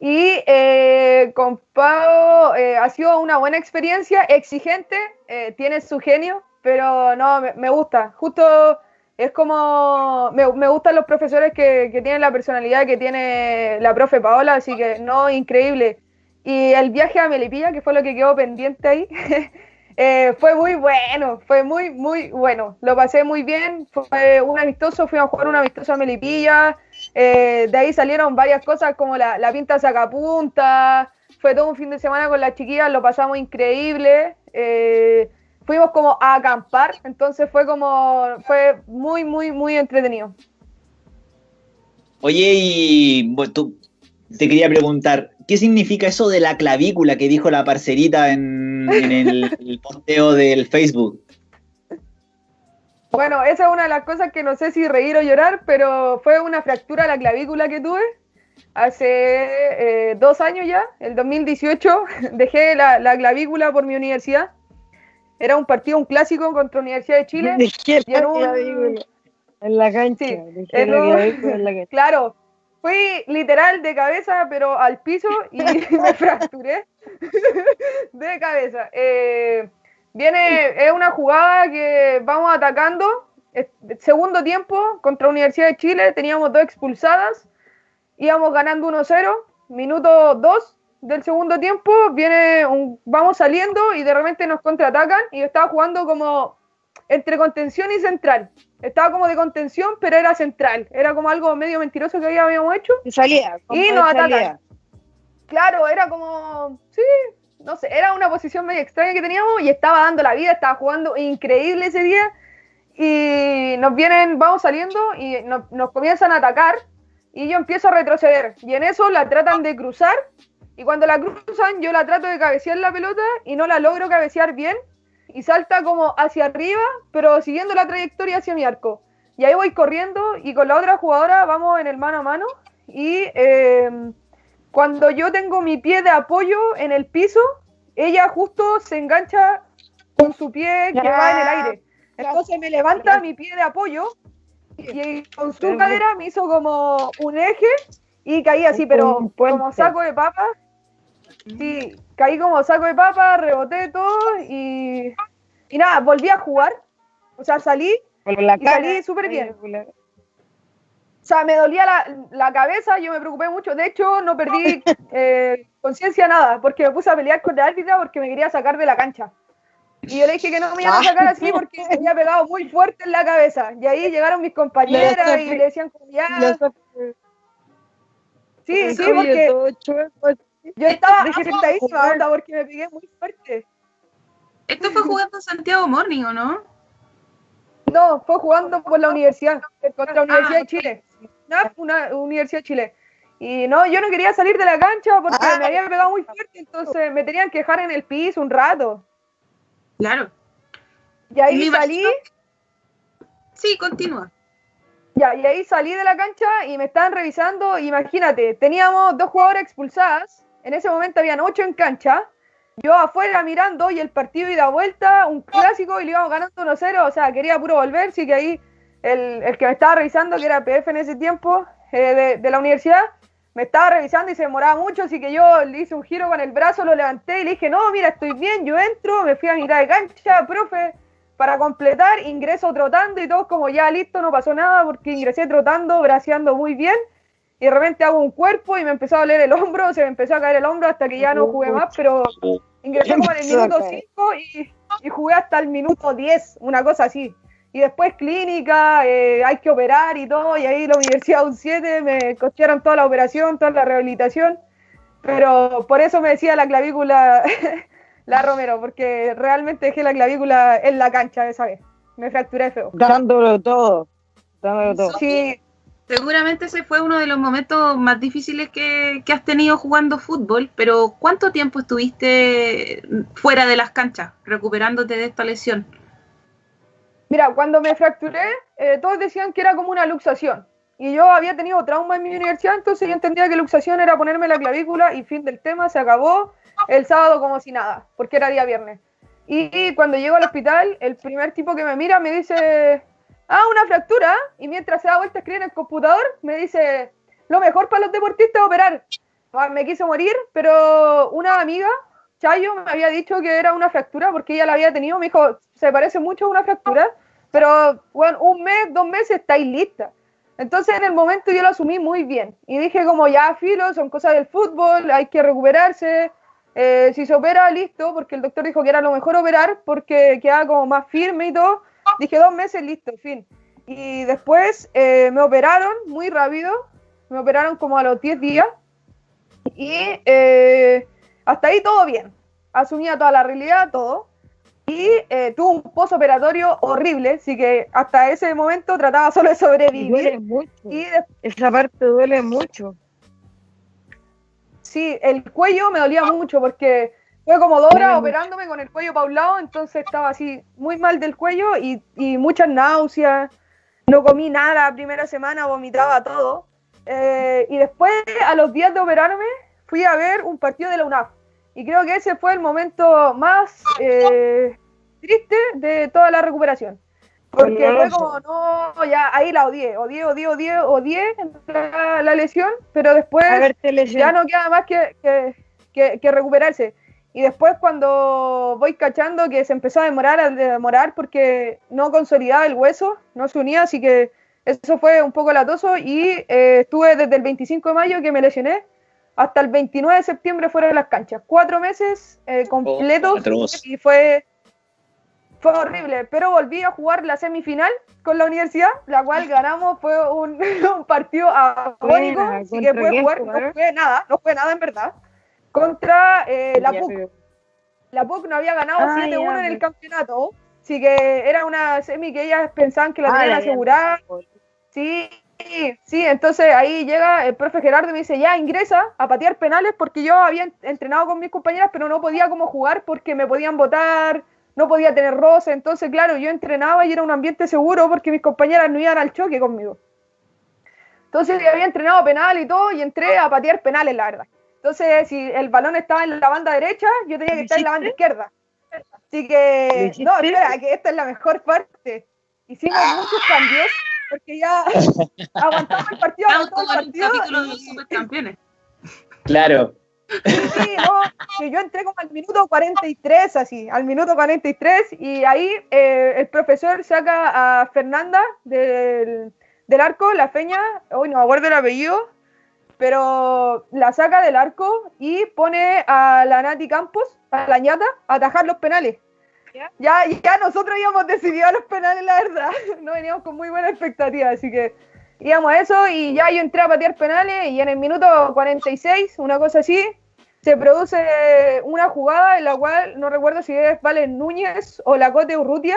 Speaker 4: Y eh, con Pau eh, ha sido una buena experiencia, exigente, eh, tiene su genio, pero no, me, gusta. Justo es como, me, me gustan los profesores que, que, tienen la personalidad que tiene la profe Paola, así que no, increíble. Y el viaje a Melipilla, que fue lo que quedó pendiente ahí, Eh, fue muy bueno, fue muy, muy bueno. Lo pasé muy bien, fue un amistoso, fuimos a jugar un amistoso a Melipilla. Eh, de ahí salieron varias cosas como la, la pinta sacapunta. Fue todo un fin de semana con las chiquillas, lo pasamos increíble. Eh, fuimos como a acampar, entonces fue como, fue muy, muy, muy entretenido.
Speaker 1: Oye, y tú, te quería preguntar, ¿qué significa eso de la clavícula que dijo la parcerita en, el, posteo del Facebook?
Speaker 4: Bueno, esa es una de las cosas que no sé si reír o llorar, pero fue una fractura de la clavícula que tuve hace eh, dos años ya, el 2018, dejé la, clavícula por mi universidad. Era un partido, un clásico contra Universidad de Chile.
Speaker 2: Dejé la en la cancha.
Speaker 4: en la cancha. Claro, fui literal de cabeza, pero al piso y me fracturé de cabeza. Eh, viene, es una jugada que vamos atacando. Segundo tiempo contra Universidad de Chile, teníamos dos expulsadas, íbamos ganando 1-0, minuto 2 del segundo tiempo, viene un, vamos saliendo y de repente nos contraatacan y yo estaba jugando como entre contención y central. Estaba como de contención, pero era central. Era como algo medio mentiroso que habíamos hecho.
Speaker 2: Y salía.
Speaker 4: Y nos atacan. Claro, era como. Sí, no sé, era una posición medio extraña que teníamos y estaba dando la vida, estaba jugando increíble ese día. Y nos vienen, vamos saliendo y nos, nos comienzan a atacar. Y yo empiezo a retroceder. Y en eso la tratan de cruzar. Y cuando la cruzan, yo la trato de cabecear la pelota y no la logro cabecear bien y salta como hacia arriba, pero siguiendo la trayectoria hacia mi arco. Y ahí voy corriendo y con la otra jugadora vamos en el mano a mano. Y em, cuando yo tengo mi pie de apoyo en el piso, ella justo se engancha con su pie que va en el aire. Entonces me levanta mi pie de apoyo y con su cadera me hizo como un eje y caí así, pero como saco de papa. Sí, caí como saco de papa, reboté todo y, y nada, volví a jugar. O sea, salí y salí súper bien. O sea, me dolía la, la, cabeza, yo me preocupé mucho. De hecho, no perdí eh, conciencia nada, porque me puse a pelear con la árbitra porque me quería sacar de la cancha. Y yo le dije que no me iban a sacar así porque me había pegado muy fuerte en la cabeza. Y ahí llegaron mis compañeras y le decían ya. Sí, sí, porque yo estaba desesperadísima, onda, porque me pegué muy fuerte.
Speaker 3: Esto fue jugando Santiago Morning, ¿o no?
Speaker 4: No, fue jugando por la universidad, contra la Universidad de Chile. Una Universidad de Chile. Y no, yo no quería salir de la cancha porque ah. me había pegado muy fuerte, entonces me tenían que dejar en el piso un rato.
Speaker 3: Claro.
Speaker 4: Y ahí salí.
Speaker 3: Sí, continúa.
Speaker 4: Ya, y ahí salí de la cancha y me estaban revisando. Imagínate, teníamos dos jugadoras expulsadas en ese momento habían ocho en cancha. Yo afuera mirando y el partido y la vuelta, un clásico y le íbamos ganando 1-0. O sea, quería puro volver. Sí que ahí el, el, que me estaba revisando, que era PF en ese tiempo, eh, de, de, la universidad, me estaba revisando y se demoraba mucho. Así que yo le hice un giro con el brazo, lo levanté y le dije, no, mira, estoy bien. Yo entro, me fui a mitad de cancha, profe, para completar. Ingreso trotando y todo como ya listo, no pasó nada porque ingresé trotando, braceando muy bien y de repente hago un cuerpo y me empezó a doler el hombro, se me empezó a caer el hombro hasta que ya no jugué más, pero ingresé como en el minuto 5 y, y, jugué hasta el minuto 10, una cosa así. Y después clínica, eh, hay que operar y todo, y ahí la Universidad un 7 me costearon toda la operación, toda la rehabilitación, pero por eso me decía la clavícula la Romero, porque realmente dejé la clavícula en la cancha esa vez. Me fracturé feo.
Speaker 2: Dándolo todo. Dándolo todo.
Speaker 3: Sí, Seguramente ese fue uno de los momentos más difíciles que, has tenido jugando fútbol, pero ¿cuánto tiempo estuviste fuera de las canchas recuperándote de esta lesión?
Speaker 4: Mira, cuando me fracturé, eh, todos decían que era como una luxación. Y yo había tenido trauma en mi universidad, entonces yo entendía que luxación era ponerme la clavícula y fin del tema, se acabó el sábado como si nada, porque era día viernes. Y cuando llego al hospital, el primer tipo que me mira me dice, ah, una fractura. Y mientras se da vuelta escribe en el computador, me dice, lo mejor para los deportistas es operar. Ah, me quise morir, pero una amiga, Chayo, me había dicho que era una fractura porque ella la había tenido. Me dijo, se parece mucho a una fractura, pero bueno, un mes, dos meses estáis lista. Entonces en el momento yo lo asumí muy bien y dije como ya filo, son cosas del fútbol, hay que recuperarse, eh, si se opera, listo, porque el doctor dijo que era lo mejor operar porque quedaba como más firme y todo. Dije dos meses, listo, fin. Y después eh, me operaron muy rápido, me operaron como a los 10 días y eh, hasta ahí todo bien. Asumía toda la realidad, todo. Y tuve un postoperatorio horrible, así que hasta ese momento trataba solo de sobrevivir.
Speaker 2: duele mucho. Y Esa parte duele mucho
Speaker 4: sí, el cuello me dolía mucho porque fue como dos horas operándome con el cuello para un lado, entonces estaba así muy mal del cuello y, muchas náuseas. No comí nada la primera semana, vomitaba todo. Eh, y después, a los días de operarme, fui a ver un partido de la UNAF. Y creo que ese fue el momento más eh, triste de toda la recuperación. Porque fue como, no, ya ahí la odié, odié, odié, odié, odié la, la lesión, pero después ya no queda más que, que, que, recuperarse. Y después cuando voy cachando que se empezó a demorar, a demorar porque no consolidaba el hueso, no se unía, así que eso fue un poco latoso y eh, estuve desde el 25 de mayo que me lesioné hasta el 29 de septiembre fuera de las canchas. Cuatro meses eh, completos y fue fue horrible, pero volví a jugar la semifinal con la universidad, la cual ganamos, fue un, partido agónico, así que pude jugar, no fue nada, no fue nada en verdad, contra eh, la PUC. La PUC no había ganado 7-1 ah, en el campeonato, así que era una semi que ellas pensaban que la ah, tenían asegurada. Sí, sí, entonces ahí llega el profe Gerardo y me dice, ya ingresa a patear penales porque yo había entrenado con mis compañeras, pero no podía como jugar porque me podían votar no podía tener roce, entonces claro, yo entrenaba y era un ambiente seguro porque mis compañeras no iban al choque conmigo. Entonces yo había entrenado penal y todo y entré a patear penales, la verdad. Entonces, si el balón estaba en la banda derecha, yo tenía que estar en la banda izquierda. Así que, no, espera, que esta es la mejor parte. Hicimos muchos cambios porque ya aguantamos el partido. Aguantamos el partido.
Speaker 1: Y... Claro.
Speaker 4: Sí, no, yo entré como al minuto 43, así, al minuto 43, y ahí eh, el profesor saca a Fernanda del, arco, la feña, hoy no me acuerdo el apellido, pero la saca del arco y pone a la Nati Campos, a la ñata, a atajar los penales. ¿Ya? Ya, nosotros íbamos decidido a los penales, la verdad. No veníamos con muy buena expectativa, así que íbamos a eso y ya yo entré a patear penales y en el minuto 46, una cosa así, se produce una jugada en la cual no recuerdo si es Valen Núñez o la Cote Urrutia.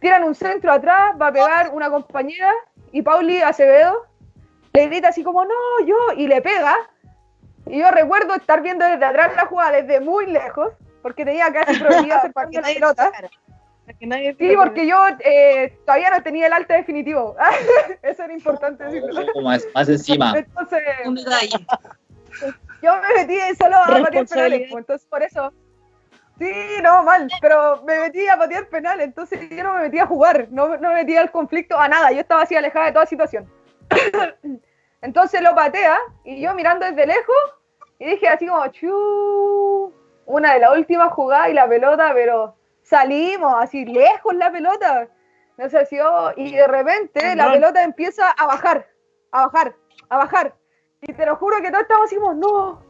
Speaker 4: Tiran un centro atrás, va a pegar una compañera y Pauli Acevedo le grita así como, no, yo, y le pega. Y yo recuerdo estar viendo desde atrás la jugada desde muy lejos, porque tenía casi prohibido hacer partido de pelota. Sí, porque yo eh, todavía no tenía el alta definitivo. Eso era importante decirlo.
Speaker 1: más, más encima.
Speaker 4: Entonces, yo me metí solo a patear penales, pues, entonces por eso. Sí, no, mal, pero me metí a patear penales, entonces yo no me metí a jugar, no, no me metí al conflicto, a nada, yo estaba así alejada de toda situación. Entonces lo patea y yo mirando desde lejos y dije así como, chu, una de las últimas jugadas y la pelota, pero salimos así lejos la pelota. No sé si yo, y de repente la pelota empieza a bajar, a bajar, a bajar. Y te lo juro que todos estamos así, no,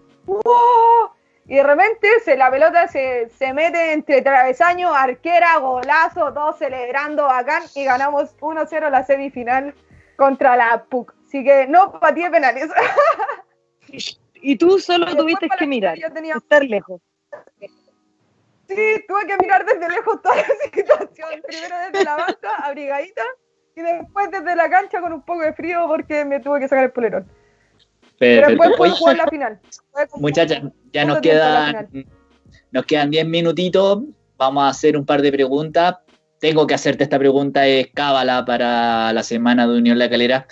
Speaker 4: y de repente se, la pelota se, se mete entre travesaños, arquera, golazo, todos celebrando bacán y ganamos 1-0 la semifinal contra la PUC. Así que no pateé penales.
Speaker 2: y tú solo tuviste que mirar, estar lejos.
Speaker 4: Sí, tuve que mirar desde lejos toda la situación. Primero desde la banca, abrigadita, y después desde la cancha con un poco de frío porque me tuve que sacar el polerón. Pero, después jugar la final.
Speaker 1: Muchachas, ya nos quedan, nos quedan 10 minutitos. Vamos a hacer un par de preguntas. Tengo que hacerte esta pregunta, es cábala para la semana de Unión La Calera.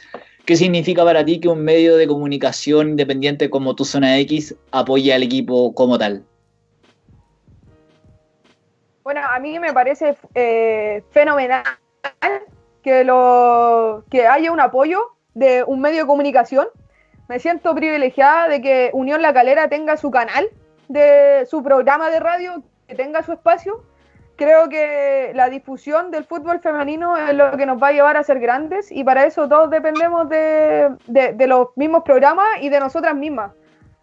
Speaker 1: ¿Qué significa para ti que un medio de comunicación independiente como tu Zona X apoye al equipo como tal?
Speaker 4: Bueno, a mí me parece eh, fenomenal que, lo, que haya un apoyo de un medio de comunicación. Me siento privilegiada de que Unión La Calera tenga su canal, de su programa de radio, que tenga su espacio. Creo que la difusión del fútbol femenino es lo que nos va a llevar a ser grandes y para eso todos dependemos de, de los mismos programas y de nosotras mismas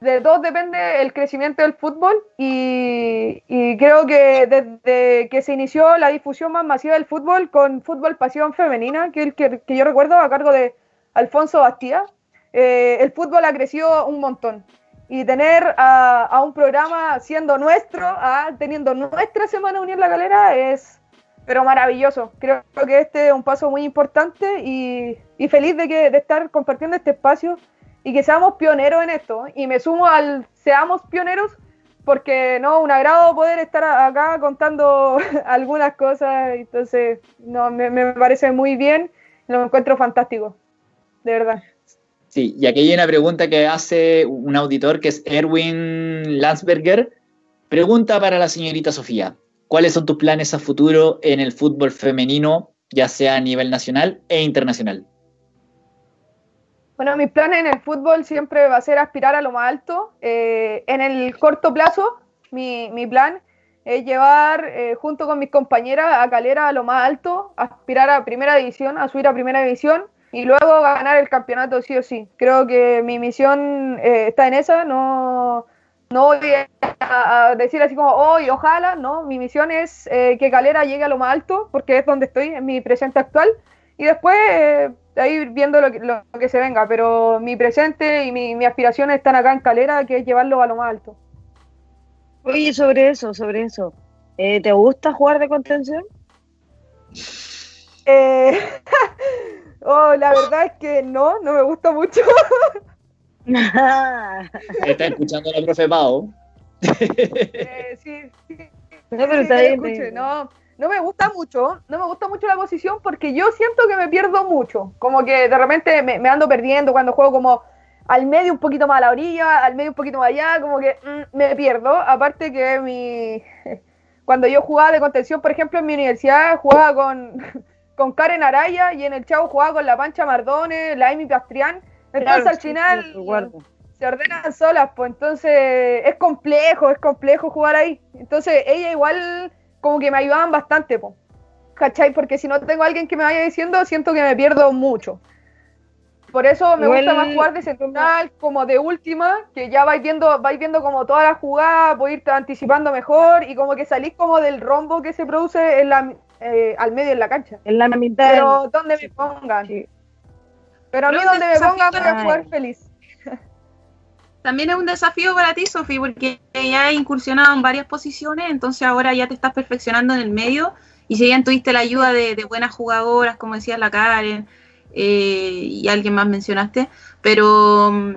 Speaker 4: de todos depende el crecimiento del fútbol y, creo que desde que se inició la difusión más masiva del fútbol con Fútbol Pasión Femenina, que, que, que yo recuerdo a cargo de Alfonso Bastía, eh, el fútbol ha crecido un montón. Y tener a, un programa siendo nuestro, teniendo nuestra Semana Unión La Galera, es pero maravilloso. Creo que este es un paso muy importante y, feliz de estar compartiendo este espacio y que seamos pioneros en esto. Y me sumo al seamos pioneros porque no, un agrado poder estar acá contando algunas cosas. Entonces, no, me, parece muy bien, lo encuentro fantástico, de verdad.
Speaker 1: Sí, y aquí hay una pregunta que hace un auditor que es Erwin Landsberger. Pregunta para la señorita Sofía. ¿Cuáles son tus planes a futuro en el fútbol femenino, ya sea a nivel nacional e internacional?
Speaker 4: Bueno, mi plan en el fútbol siempre va a ser aspirar a lo más alto. Eh, en el corto plazo, mi, mi plan es llevar eh, junto con mis compañeras a Calera a lo más alto, aspirar a primera división, a subir a primera división y luego ganar el campeonato sí o sí. Creo que mi misión eh, está en esa, no, no voy a, decir así como hoy, ojalá, no, mi misión es que Calera llegue a lo más alto porque es donde estoy en mi presente actual y después ahí viendo lo que, lo que se venga, pero mi presente y mi, mi aspiración están acá en Calera, que es llevarlo a lo más alto.
Speaker 2: Oye, sobre eso, sobre eso, eh, ¿te gusta jugar de contención?
Speaker 4: Eh, oh, la verdad es que no, no me gusta mucho.
Speaker 1: Está escuchando la profe Pau.
Speaker 4: Eh, sí, sí. No, pero está bien. no, no me gusta mucho, no me gusta mucho la posición porque yo siento que me pierdo mucho. Como que de repente me, ando perdiendo cuando juego como al medio un poquito más a la orilla, al medio un poquito más allá, como que mm, me pierdo. Aparte que mi cuando yo jugaba de contención, por ejemplo, en mi universidad jugaba con, con Karen Araya y en el Chavo jugaba con la Pancha Mardone, la Amy Pastrián. Entonces al final se ordenan solas, pues entonces es complejo, es complejo jugar ahí. Entonces ella igual como que me ayudaban bastante, po, ¿cachai? Porque si no tengo a alguien que me vaya diciendo, siento que me pierdo mucho. Por eso me gusta más jugar de central, como de última, que ya vais viendo, vais viendo como todas las jugadas, podéis ir anticipando mejor y como que salís como del rombo que se produce en la, eh, al medio en la cancha.
Speaker 2: En la mitad.
Speaker 4: Pero donde me pongan. Pero a mí donde me pongan voy a jugar feliz
Speaker 3: también es un desafío para ti, Sofi, porque ya has incursionado en varias posiciones, entonces ahora ya te estás perfeccionando en el medio y si bien tuviste la ayuda de, buenas jugadoras, como decía la Karen eh, y alguien más mencionaste, pero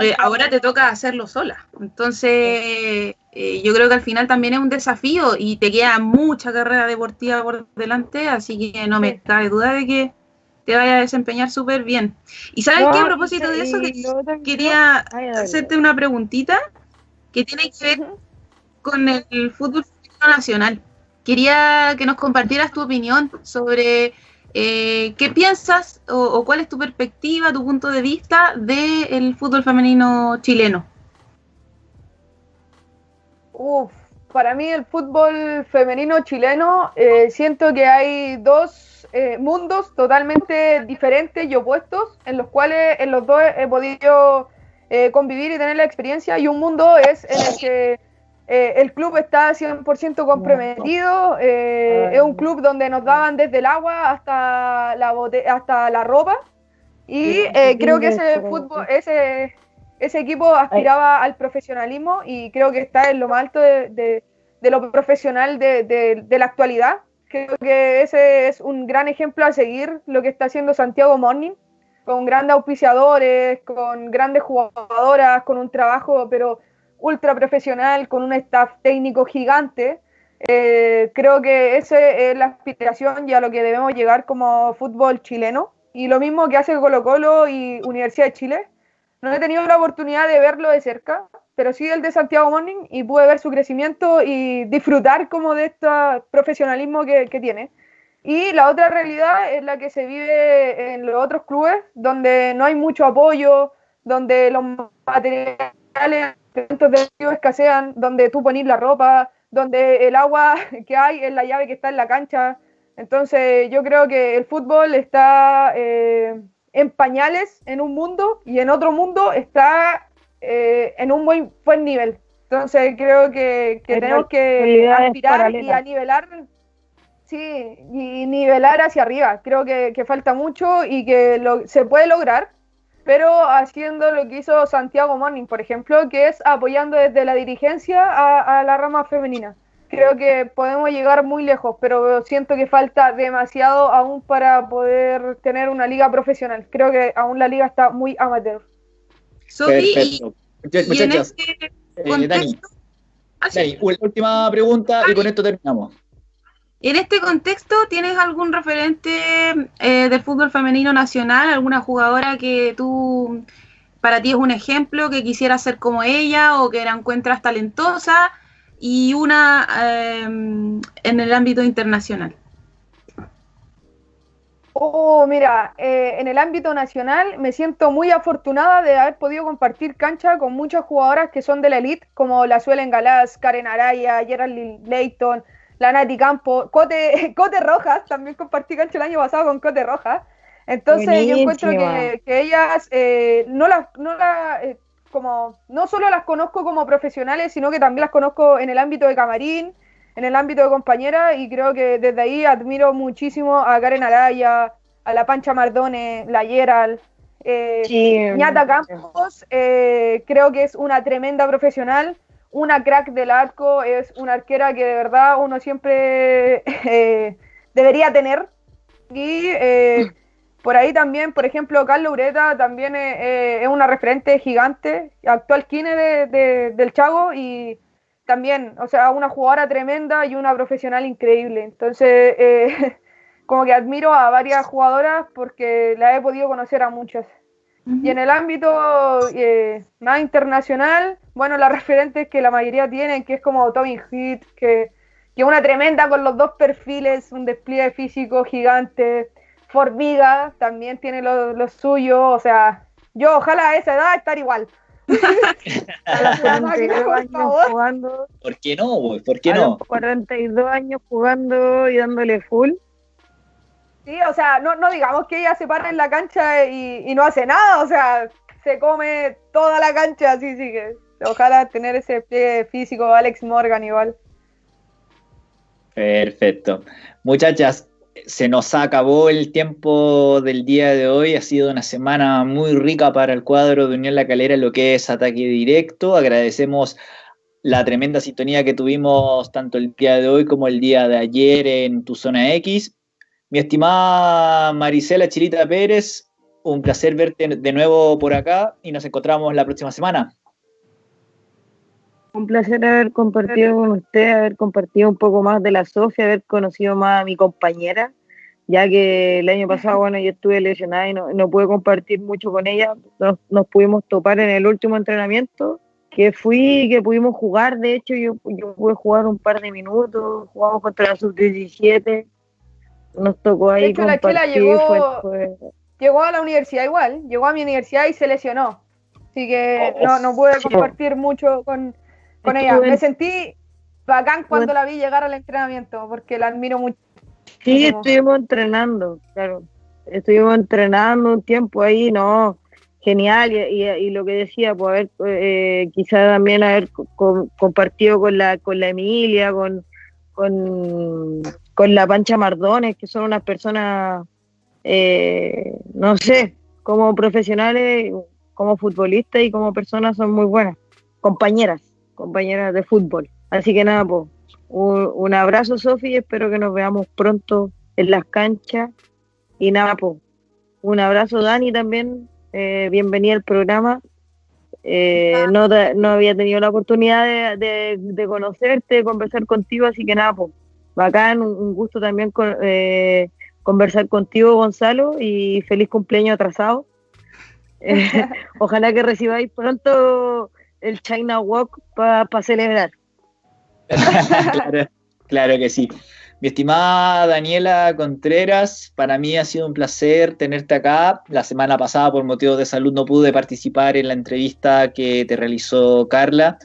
Speaker 3: eh, ahora te toca hacerlo sola. Entonces eh, yo creo que al final también es un desafío y te queda mucha carrera deportiva por delante, así que no me cabe duda de que te vaya a desempeñar súper bien. ¿Y sabes qué? A propósito de eso, quería hacerte una preguntita que tiene que ver con el fútbol nacional. Quería que nos compartieras tu opinión sobre eh, qué piensas o, cuál es tu perspectiva, tu punto de vista del fútbol femenino chileno.
Speaker 4: Uf, para mí el fútbol femenino chileno, eh, siento que hay dos eh, mundos totalmente diferentes y opuestos en los cuales en los dos he podido eh, convivir y tener la experiencia y un mundo es en el que el club está 100% comprometido, es un club donde nos daban desde el agua hasta la, hasta la ropa y creo que ese fútbol, ese, ese equipo aspiraba al profesionalismo y creo que está en lo más alto de, lo profesional de, de la actualidad Creo que ese es un gran ejemplo a seguir lo que está haciendo Santiago Morning, con grandes auspiciadores, con grandes jugadoras, con un trabajo pero ultra profesional, con un staff técnico gigante. Eh, creo que esa es la aspiración y a lo que debemos llegar como fútbol chileno. Y lo mismo que hace Colo Colo y Universidad de Chile. No he tenido la oportunidad de verlo de cerca, pero sí el de Santiago Morning y pude ver su crecimiento y disfrutar como de este profesionalismo que, que tiene. Y la otra realidad es la que se vive en los otros clubes, donde no hay mucho apoyo, donde los materiales escasean, donde tú pones la ropa, donde el agua que hay es la llave que está en la cancha. Entonces yo creo que el fútbol está eh, en pañales en un mundo y en otro mundo está eh, en un muy buen nivel. Entonces creo que, tenemos que aspirar y a nivelar, sí, y nivelar hacia arriba. Creo que, falta mucho y que lo, se puede lograr, pero haciendo lo que hizo Santiago Morning, por ejemplo, que es apoyando desde la dirigencia a, la rama femenina. Creo que podemos llegar muy lejos, pero siento que falta demasiado aún para poder tener una liga profesional. Creo que aún la liga está muy amateur.
Speaker 1: Perfecto. Muchachas, este eh, Dani, ah, última pregunta y con esto terminamos.
Speaker 3: En este contexto, ¿tienes algún referente eh, del fútbol femenino nacional? ¿Alguna jugadora que tú, para ti es un ejemplo, que quisiera ser como ella o que la encuentras talentosa? Y una eh, en el ámbito internacional.
Speaker 4: Oh, mira, eh, en el ámbito nacional me siento muy afortunada de haber podido compartir cancha con muchas jugadoras que son de la elite, como la Suelen Galás, Karen Araya, Geraldine Leighton, la Nati Campo, Cote, Cote Rojas, también compartí cancha el año pasado con Cote Rojas. Entonces yo encuentro que, ellas eh, no las, no la, eh, como, no solo las conozco como profesionales, sino que también las conozco en el ámbito de camarín, en el ámbito de compañera, y creo que desde ahí admiro muchísimo a Karen Araya, a la Pancha Mardone, la Yeral, eh, Ñata Campos, eh, creo que es una tremenda profesional una crack del arco, es una arquera que de verdad uno siempre eh, debería tener. Y eh, por ahí también, por ejemplo, Carlos Ureta también eh, es una referente gigante, actual kine de, del Chago y también, o sea, una jugadora tremenda y una profesional increíble. Entonces, como que admiro a varias jugadoras porque la he podido conocer a muchas. Y en el ámbito eh, más internacional, bueno, las referentes que la mayoría tienen, que es como Tommy Heat, que, que una tremenda con los dos perfiles, un despliegue físico gigante. Formiga también tiene lo, lo suyo, o sea, yo ojalá a esa edad estar igual.
Speaker 1: jugando, ¿Por qué no? ¿Por qué no?
Speaker 2: 42 años jugando y dándole full.
Speaker 4: Sí, o sea, no, no digamos que ella se para en la cancha y, no hace nada, o sea, se come toda la cancha, así sí que ojalá tener ese pie físico, Alex Morgan igual.
Speaker 1: Perfecto. Muchachas, se nos acabó el tiempo del día de hoy. Ha sido una semana muy rica para el cuadro de Unión La Calera lo que es ataque directo. Agradecemos la tremenda sintonía que tuvimos tanto el día de hoy como el día de ayer en tu zona X. Mi estimada Marisela Chilita Pérez, un placer verte de nuevo por acá y nos encontramos la próxima semana.
Speaker 2: Un placer haber compartido con usted, haber compartido un poco más de la Sofía, haber conocido más a mi compañera, ya que el año pasado, bueno, yo estuve lesionada y no, pude compartir mucho con ella. Nos, pudimos topar en el último entrenamiento, que fui, que pudimos jugar. De hecho, yo, yo pude jugar un par de minutos, jugamos contra la sub-17 nos tocó ahí. De hecho, la Chela
Speaker 4: llegó, llegó a la universidad igual, llegó a mi universidad y se lesionó. Así que oh, no, no pude compartir mucho con, con ella. Me sentí bacán cuando la vi llegar al entrenamiento, porque la admiro mucho.
Speaker 2: Sí, estuvimos entrenando, claro. Estuvimos entrenando un tiempo ahí, no, genial. Y, y, lo que decía, pues haber, eh, quizá también haber compartido con la, con la Emilia, con, con con la Pancha Mardones, que son unas personas, eh, no sé, como profesionales, como futbolistas y como personas son muy buenas, compañeras, compañeras de fútbol. Así que nada, pues, un, abrazo, Sofi, espero que nos veamos pronto en las canchas. Y nada, pues, un abrazo, Dani, también, eh, bienvenida al programa. Eh, no, no, había tenido la oportunidad de, de, conocerte, de conversar contigo, así que nada, pues, bacán, un, gusto también eh, conversar contigo, Gonzalo, y feliz cumpleaños atrasado. ojalá que recibáis pronto el China Walk para celebrar.
Speaker 1: claro, claro que sí. Mi estimada Daniela Contreras, para mí ha sido un placer tenerte acá. La semana pasada, por motivos de salud, no pude participar en la entrevista que te realizó Carla.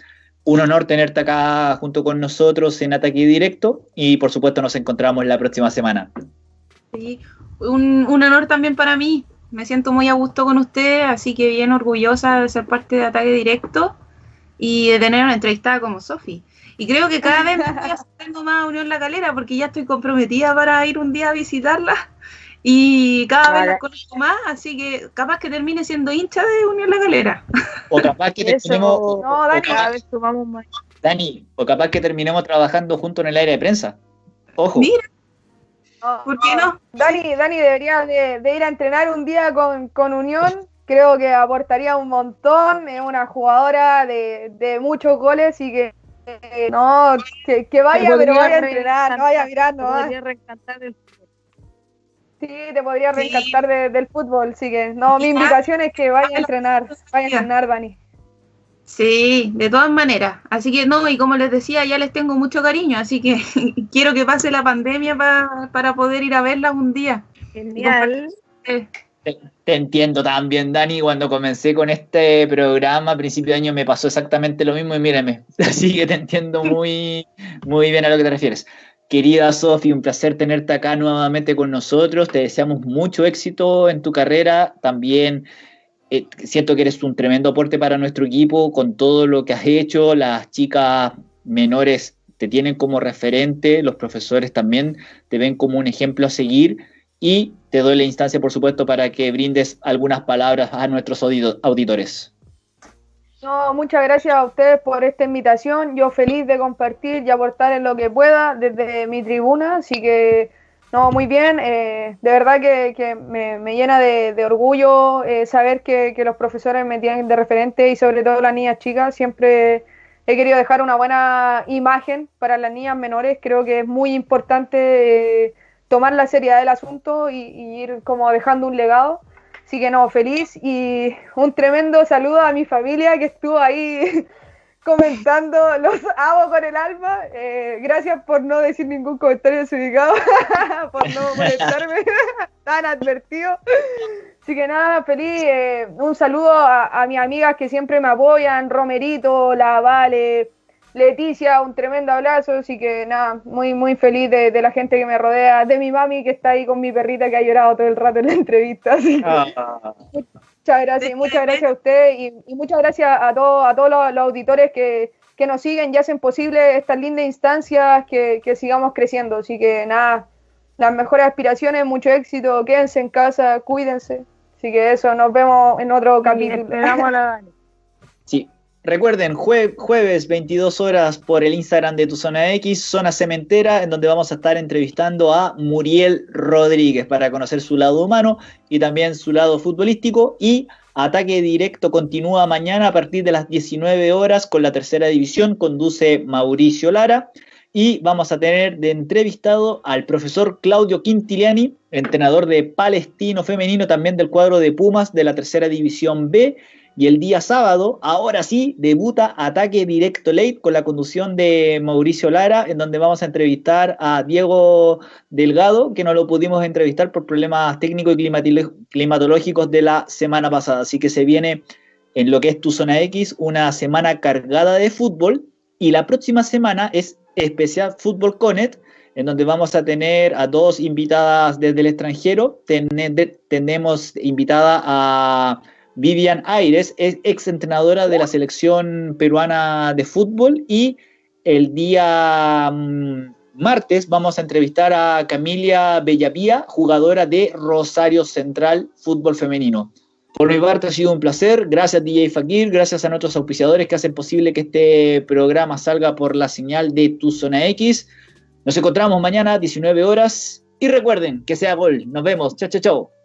Speaker 1: Un honor tenerte acá junto con nosotros en Ataque Directo y por supuesto nos encontramos la próxima semana.
Speaker 3: Sí, un, un honor también para mí. Me siento muy a gusto con usted, así que bien orgullosa de ser parte de Ataque Directo y de tener una entrevistada como Sofi. Y creo que cada vez tengo más Unión La Calera porque ya estoy comprometida para ir un día a visitarla y cada vez la conozco más, así que capaz que termine siendo hincha de Unión La Calera.
Speaker 1: O capaz que terminemos.
Speaker 2: No, Dani, cada vez sumamos más.
Speaker 1: Dani, o capaz que terminemos trabajando junto en el aire de prensa. Ojo.
Speaker 3: Mira. ¿Por qué no?
Speaker 4: Dani, Dani debería de, ir a entrenar un día con, con Unión creo que aportaría un montón, es una jugadora de, de, muchos goles y que no, que, que vaya, pero vaya a entrenar, no vaya mirando. Te podría reencantar del fútbol. Sí, te podría reencantar del fútbol, sí que. No, mi invitación es que vaya a entrenar, vaya a entrenar, Dani.
Speaker 3: Sí, de todas maneras. Así que no, y como les decía, ya les tengo mucho cariño, así que quiero que pase la pandemia para poder ir a verla un día.
Speaker 2: Genial.
Speaker 1: Entiendo también, Dani. Cuando comencé con este programa a principio de año me pasó exactamente lo mismo y mírame. Así que te entiendo muy, muy bien a lo que te refieres. Querida Sofi, un placer tenerte acá nuevamente con nosotros. Te deseamos mucho éxito en tu carrera. También eh, siento que eres un tremendo aporte para nuestro equipo con todo lo que has hecho. Las chicas menores te tienen como referente, los profesores también te ven como un ejemplo a seguir y te doy la instancia, por supuesto, para que brindes algunas palabras a nuestros auditores.
Speaker 4: No, muchas gracias a ustedes por esta invitación. Yo feliz de compartir y aportar en lo que pueda desde mi tribuna, así que no, muy bien. Eh, de verdad que, me, llena de, orgullo eh, saber que, los profesores me tienen de referente y sobre todo las niñas chicas. Siempre he querido dejar una buena imagen para las niñas menores. Creo que es muy importante eh, tomar la seriedad del asunto y, ir como dejando un legado. Así que no, feliz y un tremendo saludo a mi familia que estuvo ahí comentando, los amo con el alma. Eh, gracias por no decir ningún comentario desubicado, por no molestarme tan advertido. Así que nada, feliz. Eh, un saludo a, a, mis amigas que siempre me apoyan, Romerito, La Vale, Leticia, un tremendo abrazo, así que nada, muy muy feliz de, la gente que me rodea, de mi mami que está ahí con mi perrita que ha llorado todo el rato en la entrevista. Ah. Muchas gracias, muchas gracias a usted y, muchas gracias a, todos a todos los, auditores que, nos siguen y hacen posible estas lindas instancias que, sigamos creciendo. Así que nada, las mejores aspiraciones, mucho éxito, quédense en casa, cuídense. Así que eso, nos vemos en otro capítulo.
Speaker 1: Sí, Recuerden, jueves 22 horas por el Instagram de Tu Zona X, Zona Cementera, en donde vamos a estar entrevistando a Muriel Rodríguez para conocer su lado humano y también su lado futbolístico. Y Ataque Directo continúa mañana a partir de las 19 horas con la tercera división, conduce Mauricio Lara. Y vamos a tener de entrevistado al profesor Claudio Quintiliani, entrenador de Palestino Femenino, también del cuadro de Pumas de la tercera división B y el día sábado, ahora sí, debuta Ataque Directo Late con la conducción de Mauricio Lara, en donde vamos a entrevistar a Diego Delgado, que no lo pudimos entrevistar por problemas técnicos y climatológicos de la semana pasada. Así que se viene en lo que es tu zona X una semana cargada de fútbol y la próxima semana es especial Fútbol Conet, en donde vamos a tener a dos invitadas desde el extranjero. tenemos invitada a Vivian Aires es ex entrenadora de la selección peruana de fútbol y el día mm, martes vamos a entrevistar a Camilia Bellavía, jugadora de Rosario Central Fútbol Femenino. Por mi parte ha sido un placer. Gracias DJ Fakir, gracias a nuestros auspiciadores que hacen posible que este programa salga por la señal de Tu Zona X. Nos encontramos mañana a 19 horas y recuerden que sea gol. Nos vemos. Chao, chao, chao.